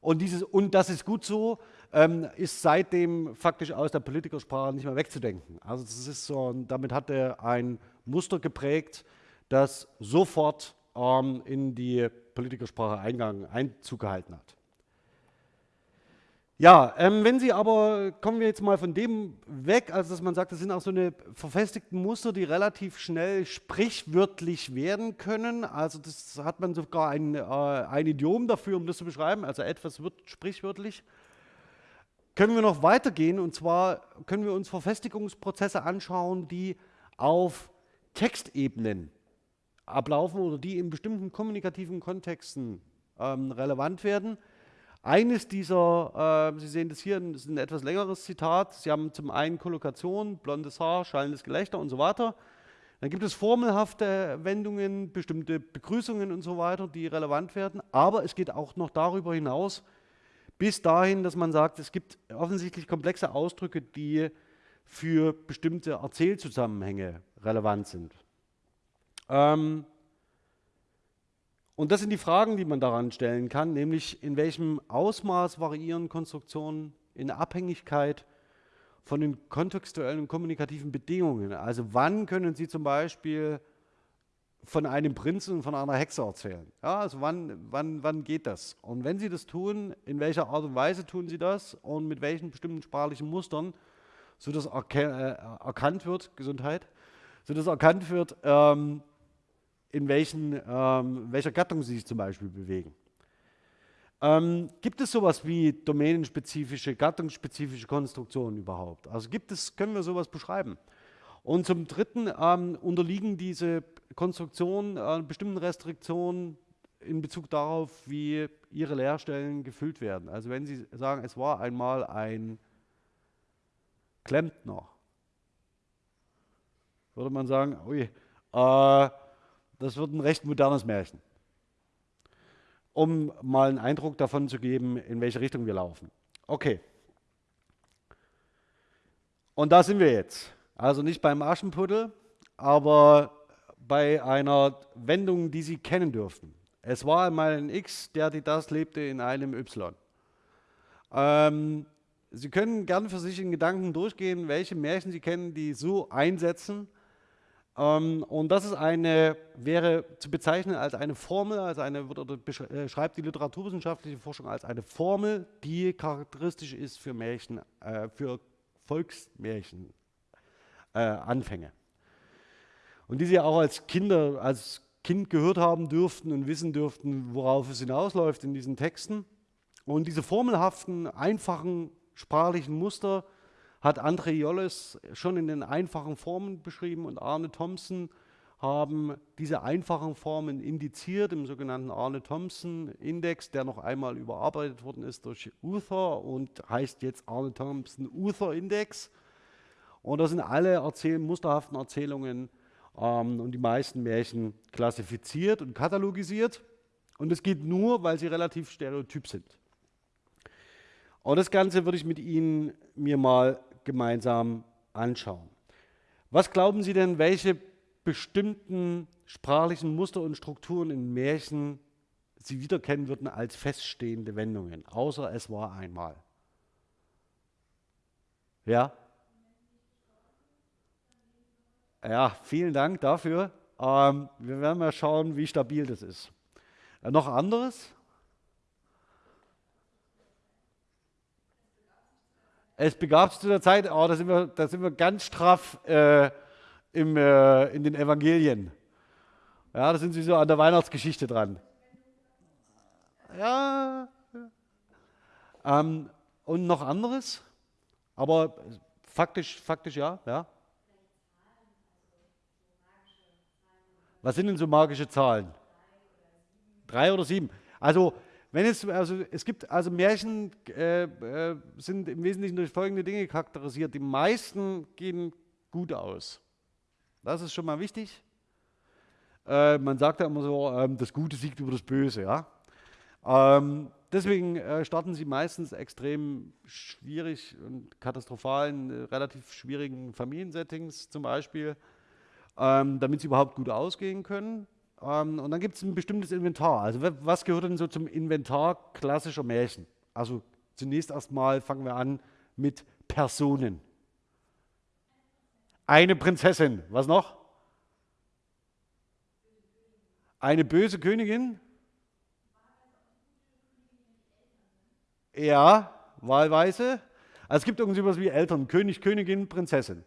Und dieses und das ist gut so ähm, ist seitdem faktisch aus der Politikersprache nicht mehr wegzudenken. Also das ist so, damit hat er ein Muster geprägt, das sofort ähm, in die Politikersprache Eingang, Einzug gehalten hat. Ja, ähm, wenn Sie aber, kommen wir jetzt mal von dem weg, also dass man sagt, das sind auch so eine verfestigten Muster, die relativ schnell sprichwörtlich werden können. Also das hat man sogar ein, äh, ein Idiom dafür, um das zu beschreiben, also etwas wird sprichwörtlich. Können wir noch weitergehen und zwar können wir uns Verfestigungsprozesse anschauen, die auf Textebenen ablaufen oder die in bestimmten kommunikativen Kontexten ähm, relevant werden. Eines dieser, äh, Sie sehen das hier, das ist ein etwas längeres Zitat. Sie haben zum einen Kollokation, blondes Haar, schallendes Gelächter und so weiter. Dann gibt es formelhafte Wendungen, bestimmte Begrüßungen und so weiter, die relevant werden. Aber es geht auch noch darüber hinaus, bis dahin, dass man sagt, es gibt offensichtlich komplexe Ausdrücke, die für bestimmte Erzählzusammenhänge relevant sind. Ähm, und das sind die Fragen, die man daran stellen kann, nämlich in welchem Ausmaß variieren Konstruktionen in Abhängigkeit von den kontextuellen und kommunikativen Bedingungen. Also wann können Sie zum Beispiel von einem Prinzen und von einer Hexe erzählen? Ja, also wann, wann, wann geht das? Und wenn Sie das tun, in welcher Art und Weise tun Sie das und mit welchen bestimmten sprachlichen Mustern, sodass äh, erkannt wird, Gesundheit, sodass erkannt wird, ähm, in welchen, ähm, welcher Gattung sie sich zum Beispiel bewegen. Ähm, gibt es sowas wie domänenspezifische, gattungsspezifische Konstruktionen überhaupt? Also gibt es, können wir sowas beschreiben? Und zum Dritten ähm, unterliegen diese Konstruktionen äh, bestimmten Restriktionen in Bezug darauf, wie ihre Leerstellen gefüllt werden. Also wenn Sie sagen, es war einmal ein Klempner, würde man sagen, ui, äh, das wird ein recht modernes Märchen, um mal einen Eindruck davon zu geben, in welche Richtung wir laufen. Okay. Und da sind wir jetzt. Also nicht beim Aschenputtel, aber bei einer Wendung, die Sie kennen dürften. Es war einmal ein X, der, die das lebte in einem Y. Ähm, Sie können gerne für sich in Gedanken durchgehen, welche Märchen Sie kennen, die so einsetzen. Ähm, und das ist eine, wäre zu bezeichnen als eine Formel, als eine, oder beschreibt äh, die literaturwissenschaftliche Forschung als eine Formel, die charakteristisch ist für Märchen, äh, für Volksmärchen, äh, Anfänge. Und die Sie auch als Kinder, als Kind gehört haben dürften und wissen dürften, worauf es hinausläuft in diesen Texten. Und diese formelhaften, einfachen sprachlichen Muster hat André Jolles schon in den einfachen Formen beschrieben und Arne Thompson haben diese einfachen Formen indiziert im sogenannten Arne Thompson Index, der noch einmal überarbeitet worden ist durch Uther und heißt jetzt Arne Thompson Uther Index. Und da sind alle Erzähl musterhaften Erzählungen ähm, und die meisten Märchen klassifiziert und katalogisiert. Und es geht nur, weil sie relativ stereotyp sind. Und das Ganze würde ich mit Ihnen mir mal gemeinsam anschauen. Was glauben Sie denn, welche bestimmten sprachlichen Muster und Strukturen in Märchen Sie wiederkennen würden als feststehende Wendungen, außer es war einmal? Ja? Ja, vielen Dank dafür. Ähm, wir werden mal schauen, wie stabil das ist. Äh, noch anderes? Es begab sich zu der Zeit, oh, da, sind wir, da sind wir ganz straff äh, im, äh, in den Evangelien. Ja, da sind Sie so an der Weihnachtsgeschichte dran. Ja. Ähm, und noch anderes? Aber faktisch, faktisch ja, ja. Was sind denn so magische Zahlen? Drei oder sieben. Also wenn es, also es gibt, also Märchen äh, äh, sind im Wesentlichen durch folgende Dinge charakterisiert. Die meisten gehen gut aus. Das ist schon mal wichtig. Äh, man sagt ja immer so, ähm, das Gute siegt über das Böse. Ja? Ähm, deswegen äh, starten sie meistens extrem schwierig und katastrophal in äh, relativ schwierigen Familiensettings zum Beispiel, ähm, damit sie überhaupt gut ausgehen können. Ähm, und dann gibt es ein bestimmtes Inventar. Also was gehört denn so zum Inventar klassischer Märchen? Also zunächst erstmal fangen wir an mit Personen. Eine Prinzessin. Was noch? Eine böse Königin? Ja, wahlweise. Also es gibt irgendwie sowas wie Eltern, König, Königin, Prinzessin.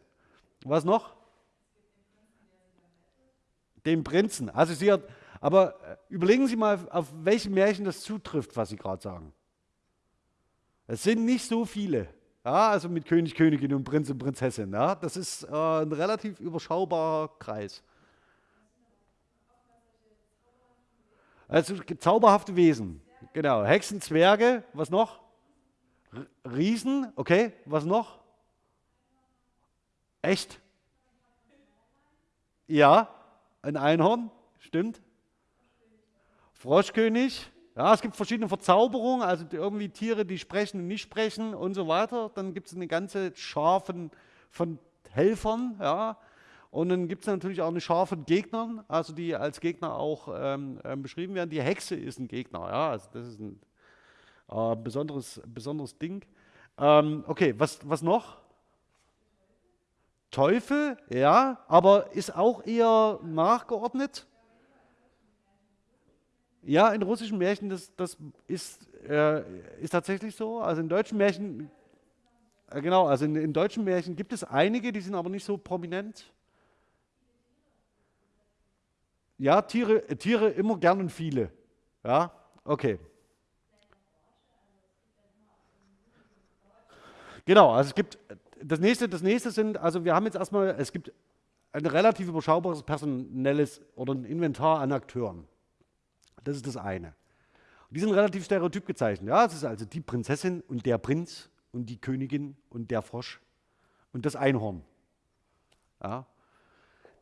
Was noch? Den Prinzen. Also sie hat, aber äh, überlegen Sie mal, auf welche Märchen das zutrifft, was Sie gerade sagen. Es sind nicht so viele. Ja, also mit König, Königin und Prinz und Prinzessin. Ja, das ist äh, ein relativ überschaubarer Kreis. Also zauberhafte Wesen. Genau. Hexen, Zwerge, was noch? Riesen, okay, was noch? Echt? Ja, ein Einhorn, stimmt. Froschkönig. Ja, es gibt verschiedene Verzauberungen, also irgendwie Tiere, die sprechen und nicht sprechen und so weiter. Dann gibt es eine ganze Schar von, von Helfern, ja. Und dann gibt es natürlich auch eine Schar von Gegnern, also die als Gegner auch ähm, äh, beschrieben werden. Die Hexe ist ein Gegner, ja, also das ist ein äh, besonderes, besonderes Ding. Ähm, okay, was, was noch? Teufel, ja, aber ist auch eher nachgeordnet. Ja, in russischen Märchen, das, das ist, äh, ist tatsächlich so. Also in deutschen Märchen, äh, genau, also in, in deutschen Märchen gibt es einige, die sind aber nicht so prominent. Ja, Tiere, äh, Tiere immer gern und viele. Ja, okay. Genau, also es gibt das nächste, das nächste sind, also wir haben jetzt erstmal, es gibt ein relativ überschaubares personelles oder ein Inventar an Akteuren. Das ist das eine. Die sind relativ stereotyp gezeichnet. Ja, es ist also die Prinzessin und der Prinz und die Königin und der Frosch und das Einhorn. Ja.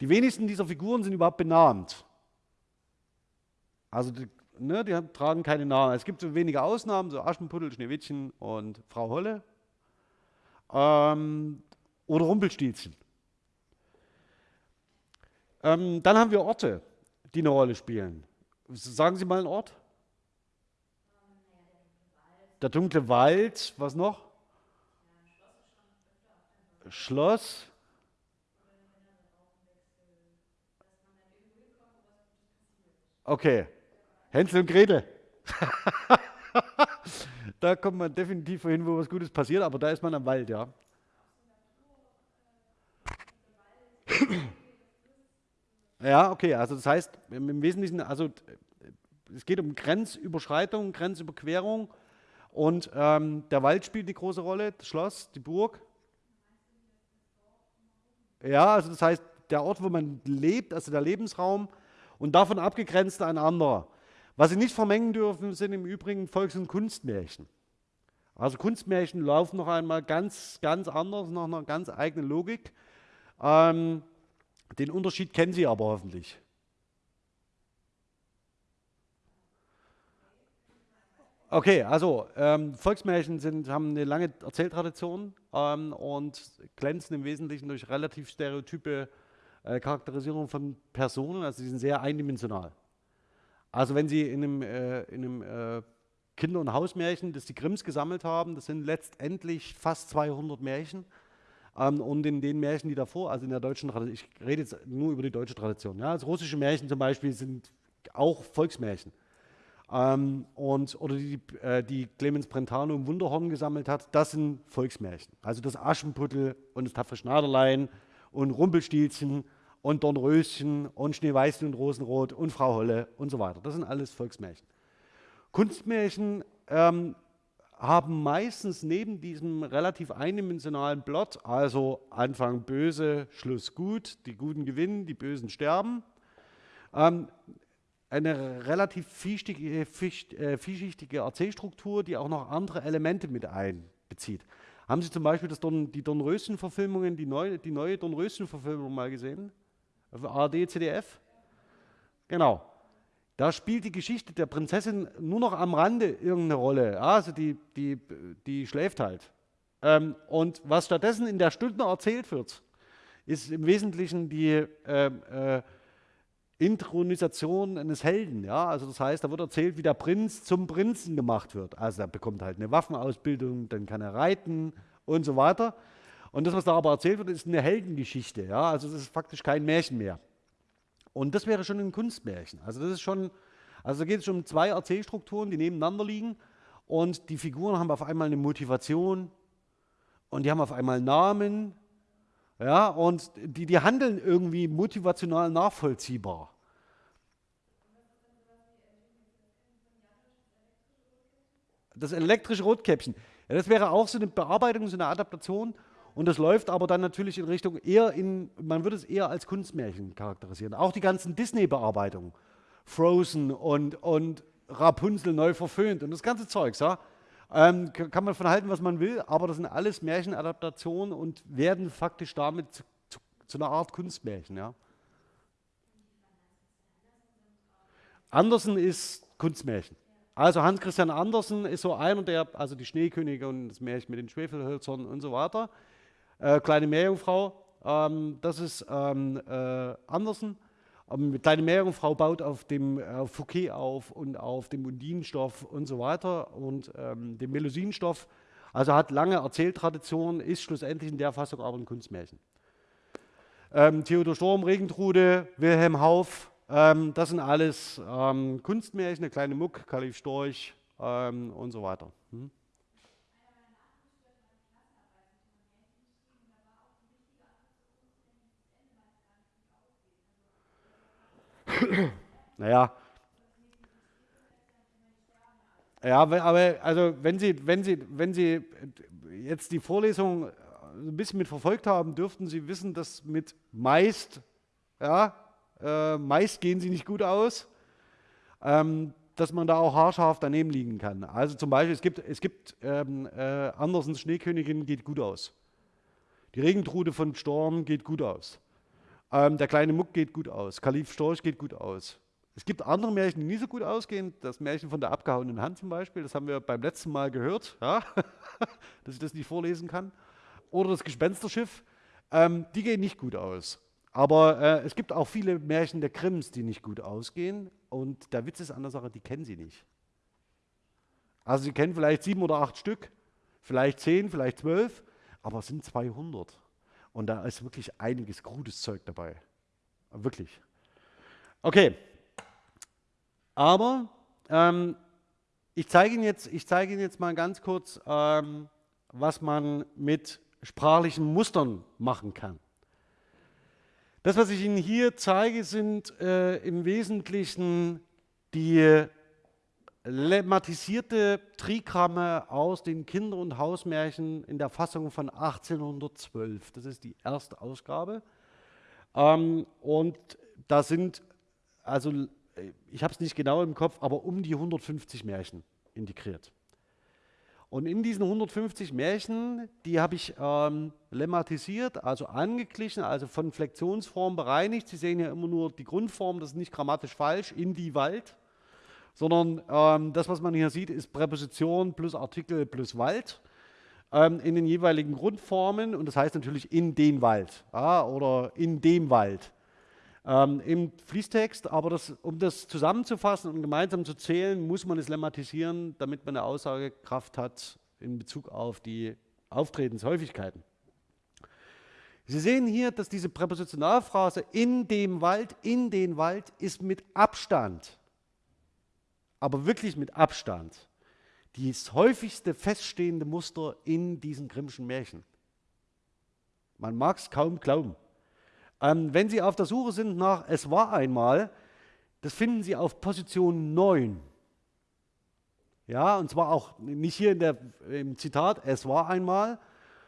Die wenigsten dieser Figuren sind überhaupt benannt. Also die, ne, die tragen keine Namen. Es gibt so wenige Ausnahmen, so Aschenputtel, Schneewittchen und Frau Holle ähm, oder Rumpelstilzchen. Ähm, dann haben wir Orte, die eine Rolle spielen. Sagen Sie mal einen Ort. Der dunkle Wald, was noch? Schloss. Okay. Hänsel und Gretel. da kommt man definitiv hin, wo was Gutes passiert, aber da ist man am Wald, ja. Ja, okay, also das heißt im Wesentlichen, also es geht um Grenzüberschreitung, Grenzüberquerung und ähm, der Wald spielt die große Rolle, das Schloss, die Burg. Ja, also das heißt, der Ort, wo man lebt, also der Lebensraum und davon abgegrenzt ein anderer. Was Sie nicht vermengen dürfen, sind im Übrigen Volks- und Kunstmärchen. Also Kunstmärchen laufen noch einmal ganz, ganz anders, nach einer ganz eigenen Logik. Ähm, den Unterschied kennen Sie aber hoffentlich. Okay, also ähm, Volksmärchen sind, haben eine lange Erzähltradition ähm, und glänzen im Wesentlichen durch relativ stereotype äh, Charakterisierung von Personen, also sie sind sehr eindimensional. Also wenn Sie in einem, äh, in einem äh, Kinder- und Hausmärchen, das die Grimms gesammelt haben, das sind letztendlich fast 200 Märchen, ähm, und in den Märchen, die davor, also in der deutschen Tradition, ich rede jetzt nur über die deutsche Tradition, ja, also russische Märchen zum Beispiel sind auch Volksmärchen. Ähm, und, oder die, äh, die Clemens Brentano im Wunderhorn gesammelt hat, das sind Volksmärchen. Also das Aschenputtel und das tapfere Schneiderlein und Rumpelstilzchen und Dornröschen und Schneeweißchen und Rosenrot und Frau Holle und so weiter. Das sind alles Volksmärchen. Kunstmärchen ähm, haben meistens neben diesem relativ eindimensionalen Plot, also Anfang böse, Schluss gut, die Guten gewinnen, die Bösen sterben, ähm, eine relativ vielschichtige, äh, vielschichtige Erzählstruktur, die auch noch andere Elemente mit einbezieht. Haben Sie zum Beispiel das Don, die Dornröschen-Verfilmungen, die neue, die neue Dornröschen-Verfilmung mal gesehen? ARD, CDF? Genau. Da spielt die Geschichte der Prinzessin nur noch am Rande irgendeine Rolle. Also die, die, die schläft halt. Ähm, und was stattdessen in der Stunde erzählt wird, ist im Wesentlichen die äh, äh, Intronisation eines Helden. Ja? Also das heißt, da wird erzählt, wie der Prinz zum Prinzen gemacht wird. Also er bekommt halt eine Waffenausbildung, dann kann er reiten und so weiter. Und das, was da aber erzählt wird, ist eine Heldengeschichte. Ja? Also das ist faktisch kein Märchen mehr. Und das wäre schon ein Kunstmärchen. Also das ist schon, also da geht es schon um zwei Erzählstrukturen, die nebeneinander liegen und die Figuren haben auf einmal eine Motivation und die haben auf einmal Namen, ja, und die, die handeln irgendwie motivational nachvollziehbar. Das elektrische Rotkäppchen. Ja, das wäre auch so eine Bearbeitung, so eine Adaptation und das läuft aber dann natürlich in Richtung eher in, man würde es eher als Kunstmärchen charakterisieren. Auch die ganzen Disney-Bearbeitungen, Frozen und, und Rapunzel neu verföhnt und das ganze Zeugs, ja. Ähm, kann man von halten, was man will, aber das sind alles Märchenadaptationen und werden faktisch damit zu, zu, zu einer Art Kunstmärchen, ja. Andersen ist Kunstmärchen. Also Hans Christian Andersen ist so einer der, also die Schneekönige und das Märchen mit den Schwefelhölzern und so weiter, äh, Kleine Meerjungfrau, ähm, das ist ähm, äh, Andersen. Ähm, Kleine Meerjungfrau baut auf dem äh, Fouquet auf und auf dem Undinenstoff und so weiter und ähm, dem Melusinenstoff. Also hat lange Erzähltradition, ist schlussendlich in der Fassung aber ein Kunstmärchen. Ähm, Theodor Storm, Regentrude, Wilhelm Hauff, ähm, das sind alles Kunstmärchen, der kleine Muck, Kalif Storch und so weiter. naja. Ja, aber also wenn Sie, wenn, Sie, wenn Sie jetzt die Vorlesung ein bisschen mit verfolgt haben, dürften Sie wissen, dass mit meist, ja, äh, meist gehen sie nicht gut aus, ähm, dass man da auch haarscharf daneben liegen kann. Also zum Beispiel, es gibt, es gibt ähm, äh, Andersens Schneekönigin geht gut aus. Die Regentrude von Storm geht gut aus. Ähm, der kleine Muck geht gut aus. Kalif Storch geht gut aus. Es gibt andere Märchen, die nicht so gut ausgehen. Das Märchen von der abgehauenen Hand zum Beispiel, das haben wir beim letzten Mal gehört, ja? dass ich das nicht vorlesen kann. Oder das Gespensterschiff, ähm, die gehen nicht gut aus. Aber äh, es gibt auch viele Märchen der Grimms, die nicht gut ausgehen. Und der Witz ist an der Sache, die kennen sie nicht. Also sie kennen vielleicht sieben oder acht Stück, vielleicht zehn, vielleicht zwölf, aber es sind 200. Und da ist wirklich einiges gutes Zeug dabei. Wirklich. Okay. Aber ähm, ich zeige Ihnen, jetzt, Ihnen jetzt mal ganz kurz, ähm, was man mit sprachlichen Mustern machen kann. Das, was ich Ihnen hier zeige, sind äh, im Wesentlichen die lemmatisierte Trigramme aus den Kinder- und Hausmärchen in der Fassung von 1812. Das ist die erste Ausgabe. Ähm, und da sind, also ich habe es nicht genau im Kopf, aber um die 150 Märchen integriert. Und in diesen 150 Märchen, die habe ich ähm, lemmatisiert, also angeglichen, also von Flexionsform bereinigt. Sie sehen ja immer nur die Grundform, das ist nicht grammatisch falsch, in die Wald, sondern ähm, das, was man hier sieht, ist Präposition plus Artikel plus Wald ähm, in den jeweiligen Grundformen und das heißt natürlich in den Wald ja, oder in dem Wald ähm, im Fließtext. Aber das, um das zusammenzufassen und gemeinsam zu zählen, muss man es lemmatisieren, damit man eine Aussagekraft hat in Bezug auf die Auftretenshäufigkeiten. Sie sehen hier, dass diese Präpositionalphrase in dem Wald, in den Wald ist mit Abstand, aber wirklich mit Abstand, das häufigste feststehende Muster in diesen Grimmschen Märchen. Man mag es kaum glauben. Ähm, wenn Sie auf der Suche sind nach Es war einmal, das finden Sie auf Position 9. Ja, und zwar auch nicht hier in der, im Zitat, es war einmal,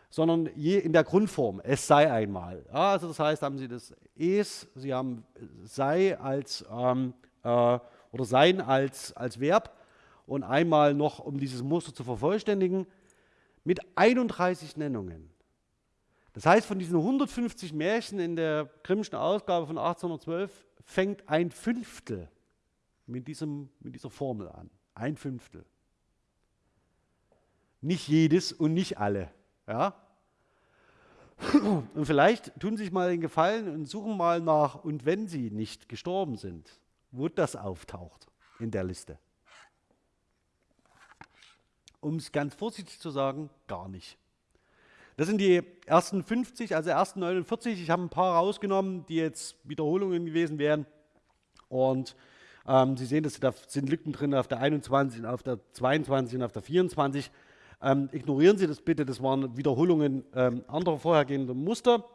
sondern je in der Grundform, es sei einmal. Ja, also das heißt, haben Sie das es, Sie haben sei als, ähm, äh, oder sein als, als Verb und einmal noch, um dieses Muster zu vervollständigen, mit 31 Nennungen. Das heißt, von diesen 150 Märchen in der Grimmschen Ausgabe von 1812 fängt ein Fünftel mit, diesem, mit dieser Formel an. Ein Fünftel. Nicht jedes und nicht alle. Ja? Und vielleicht tun Sie sich mal den Gefallen und suchen mal nach, und wenn Sie nicht gestorben sind, wo das auftaucht in der Liste. Um es ganz vorsichtig zu sagen, gar nicht. Das sind die ersten 50, also ersten 49. Ich habe ein paar rausgenommen, die jetzt Wiederholungen gewesen wären. Und ähm, Sie sehen, dass da sind Lücken drin auf der 21, auf der 22 und auf der 24. Ähm, ignorieren Sie das bitte, das waren Wiederholungen ähm, anderer vorhergehender Muster.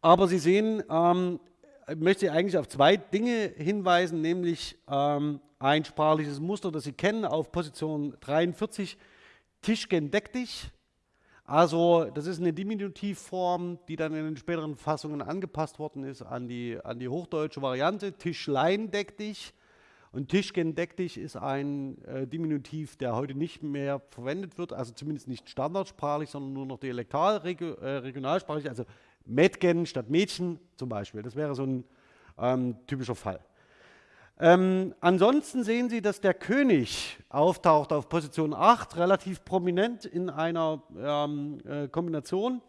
Aber Sie sehen, ich möchte Sie eigentlich auf zwei Dinge hinweisen, nämlich ähm, ein sprachliches Muster, das Sie kennen auf Position 43, Tischgen deck dich. Also das ist eine Diminutivform, die dann in den späteren Fassungen angepasst worden ist an die, an die hochdeutsche Variante. Tischlein deck dich und Tischgen deck dich ist ein äh, Diminutiv, der heute nicht mehr verwendet wird, also zumindest nicht standardsprachlich, sondern nur noch dialektal, regio, äh, regionalsprachlich, also Mädchen statt Mädchen zum Beispiel. Das wäre so ein ähm, typischer Fall. Ähm, ansonsten sehen Sie, dass der König auftaucht auf Position 8, relativ prominent in einer ähm, äh, Kombination.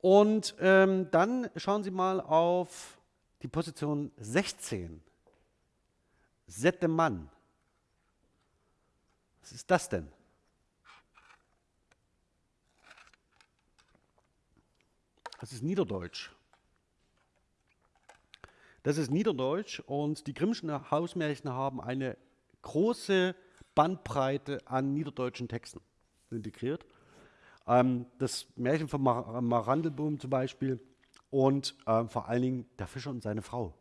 Und ähm, dann schauen Sie mal auf die Position 16. Sette Mann. Was ist das denn? Das ist Niederdeutsch. Das ist Niederdeutsch und die Grimmschen Hausmärchen haben eine große Bandbreite an niederdeutschen Texten integriert. Ähm, das Märchen von Mar Marandelboom zum Beispiel und äh, vor allen Dingen der Fischer und seine Frau.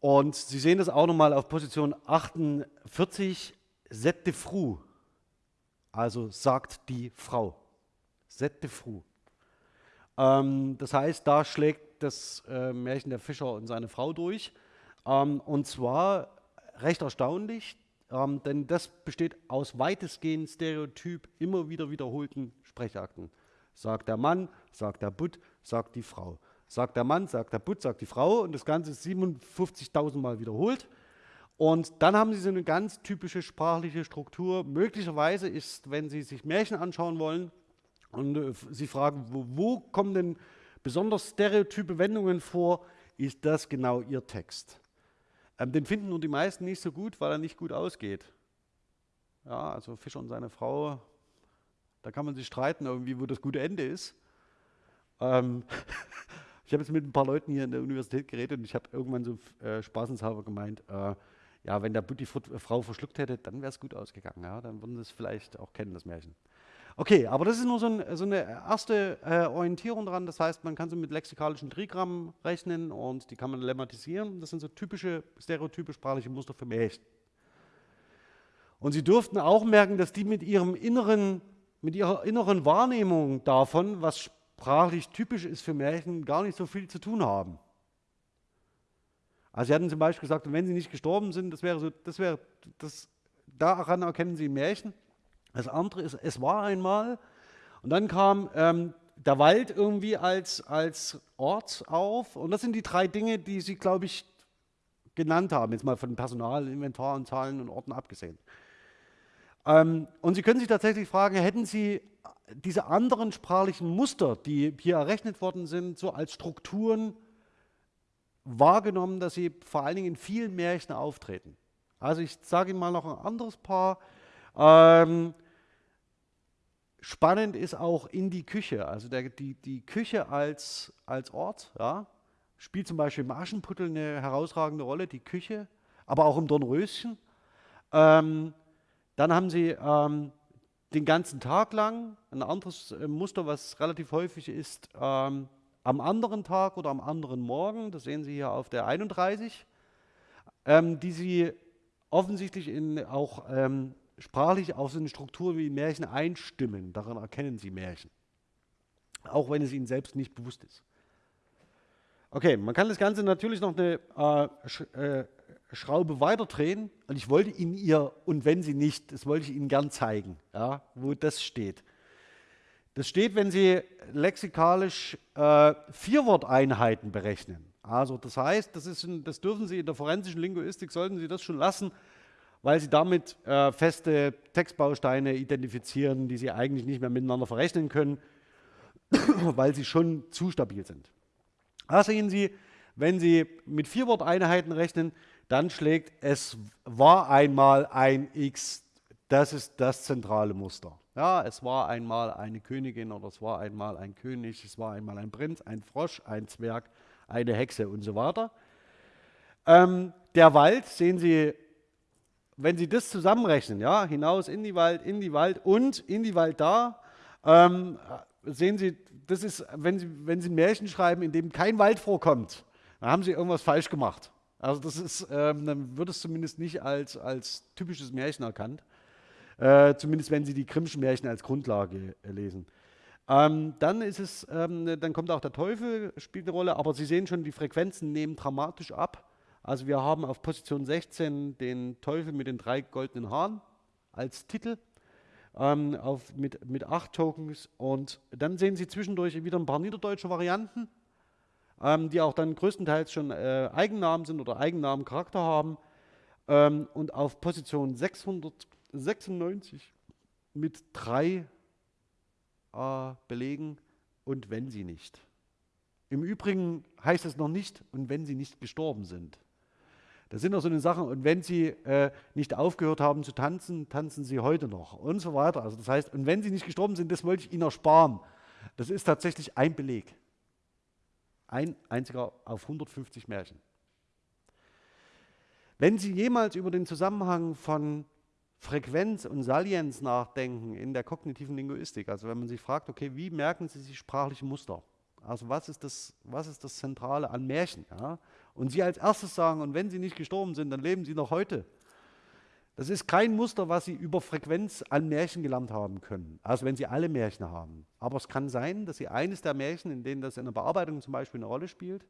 Und Sie sehen das auch nochmal auf Position 48, Sette Fru, also sagt die Frau. Sette Fru. Ähm, das heißt, da schlägt das äh, Märchen der Fischer und seine Frau durch. Ähm, und zwar recht erstaunlich, ähm, denn das besteht aus weitestgehend Stereotyp immer wieder wiederholten Sprechakten. Sagt der Mann, sagt der Butt, sagt die Frau. Sagt der Mann, sagt der Butt, sagt die Frau und das Ganze ist 57.000 Mal wiederholt. Und dann haben Sie so eine ganz typische sprachliche Struktur. Möglicherweise ist, wenn Sie sich Märchen anschauen wollen, und äh, Sie fragen, wo, wo kommen denn besonders stereotype Wendungen vor, ist das genau Ihr Text. Ähm, den finden nur die meisten nicht so gut, weil er nicht gut ausgeht. Ja, also Fischer und seine Frau, da kann man sich streiten, irgendwie, wo das gute Ende ist. Ähm, ich habe jetzt mit ein paar Leuten hier in der Universität geredet und ich habe irgendwann so äh, spaßenshalber gemeint, äh, ja, wenn der Butti Frau verschluckt hätte, dann wäre es gut ausgegangen. Ja, dann würden sie es vielleicht auch kennen, das Märchen. Okay, aber das ist nur so, ein, so eine erste äh, Orientierung daran. Das heißt, man kann so mit lexikalischen Trigrammen rechnen und die kann man lemmatisieren. Das sind so typische stereotype sprachliche Muster für Märchen. Und Sie dürften auch merken, dass die mit, ihrem inneren, mit ihrer inneren Wahrnehmung davon, was sprachlich typisch ist für Märchen, gar nicht so viel zu tun haben. Also Sie hatten zum Beispiel gesagt, wenn Sie nicht gestorben sind, das wäre so, das wäre, das, daran erkennen Sie Märchen. Das andere ist, es war einmal. Und dann kam ähm, der Wald irgendwie als, als Ort auf. Und das sind die drei Dinge, die Sie, glaube ich, genannt haben, jetzt mal von Personal, Inventar und Zahlen und Orten abgesehen. Ähm, und Sie können sich tatsächlich fragen, hätten Sie diese anderen sprachlichen Muster, die hier errechnet worden sind, so als Strukturen wahrgenommen, dass sie vor allen Dingen in vielen Märchen auftreten. Also ich sage Ihnen mal noch ein anderes Paar. Ähm, Spannend ist auch in die Küche, also der, die, die Küche als, als Ort, ja, spielt zum Beispiel im Aschenputtel eine herausragende Rolle, die Küche, aber auch im Dornröschen. Ähm, dann haben sie ähm, den ganzen Tag lang ein anderes äh, Muster, was relativ häufig ist, ähm, am anderen Tag oder am anderen Morgen, das sehen Sie hier auf der 31, ähm, die Sie offensichtlich in auch ähm, sprachlich auf so eine Struktur wie Märchen einstimmen. Daran erkennen Sie Märchen. Auch wenn es Ihnen selbst nicht bewusst ist. Okay, man kann das Ganze natürlich noch eine äh, Sch äh, Schraube weiterdrehen und ich wollte Ihnen ihr, und wenn Sie nicht, das wollte ich Ihnen gern zeigen, ja, wo das steht. Das steht, wenn Sie lexikalisch äh, Vierworteinheiten berechnen. Also das heißt, das, ein, das dürfen Sie in der forensischen Linguistik, sollten Sie das schon lassen, weil sie damit äh, feste Textbausteine identifizieren, die sie eigentlich nicht mehr miteinander verrechnen können, weil sie schon zu stabil sind. Da sehen Sie, wenn Sie mit Vierworteinheiten rechnen, dann schlägt es war einmal ein X. Das ist das zentrale Muster. Ja, es war einmal eine Königin oder es war einmal ein König, es war einmal ein Prinz, ein Frosch, ein Zwerg, eine Hexe und so weiter. Ähm, der Wald, sehen Sie wenn Sie das zusammenrechnen, ja, hinaus in die Wald, in die Wald und in die Wald da, ähm, sehen Sie, das ist, wenn Sie, wenn Sie ein Märchen schreiben, in dem kein Wald vorkommt, dann haben Sie irgendwas falsch gemacht. Also das ist, ähm, dann wird es zumindest nicht als, als typisches Märchen erkannt. Äh, zumindest wenn Sie die Grimmschen Märchen als Grundlage äh, lesen. Ähm, dann ist es, ähm, dann kommt auch der Teufel, spielt eine Rolle, aber Sie sehen schon, die Frequenzen nehmen dramatisch ab. Also wir haben auf Position 16 den Teufel mit den drei goldenen Haaren als Titel ähm, auf, mit, mit acht Tokens. Und dann sehen Sie zwischendurch wieder ein paar niederdeutsche Varianten, ähm, die auch dann größtenteils schon äh, Eigennamen sind oder Eigennamencharakter haben. Ähm, und auf Position 696 mit drei äh, Belegen und wenn sie nicht. Im Übrigen heißt es noch nicht, und wenn sie nicht gestorben sind. Das sind auch so eine Sachen, und wenn Sie äh, nicht aufgehört haben zu tanzen, tanzen Sie heute noch und so weiter. Also das heißt, und wenn Sie nicht gestorben sind, das wollte ich Ihnen ersparen. Das ist tatsächlich ein Beleg. Ein einziger auf 150 Märchen. Wenn Sie jemals über den Zusammenhang von Frequenz und Salienz nachdenken in der kognitiven Linguistik, also wenn man sich fragt, okay, wie merken Sie sich sprachliche Muster? Also was ist das, was ist das Zentrale an Märchen? Ja? Und sie als erstes sagen, und wenn sie nicht gestorben sind, dann leben sie noch heute. Das ist kein Muster, was sie über Frequenz an Märchen gelernt haben können, also wenn sie alle Märchen haben. Aber es kann sein, dass sie eines der Märchen, in denen das in der Bearbeitung zum Beispiel eine Rolle spielt,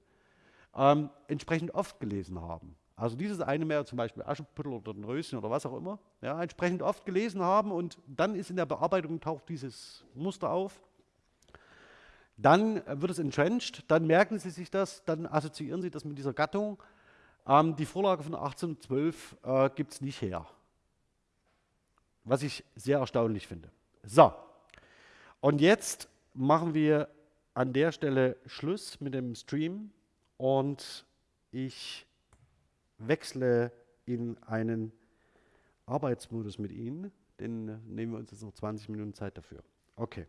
ähm, entsprechend oft gelesen haben. Also dieses eine Märchen, zum Beispiel Aschenputtel oder ein Röschen oder was auch immer, ja, entsprechend oft gelesen haben und dann ist in der Bearbeitung taucht dieses Muster auf dann wird es entrenched, dann merken Sie sich das, dann assoziieren Sie das mit dieser Gattung. Ähm, die Vorlage von 1812 äh, gibt es nicht her, was ich sehr erstaunlich finde. So, und jetzt machen wir an der Stelle Schluss mit dem Stream und ich wechsle in einen Arbeitsmodus mit Ihnen, Den nehmen wir uns jetzt noch 20 Minuten Zeit dafür. Okay.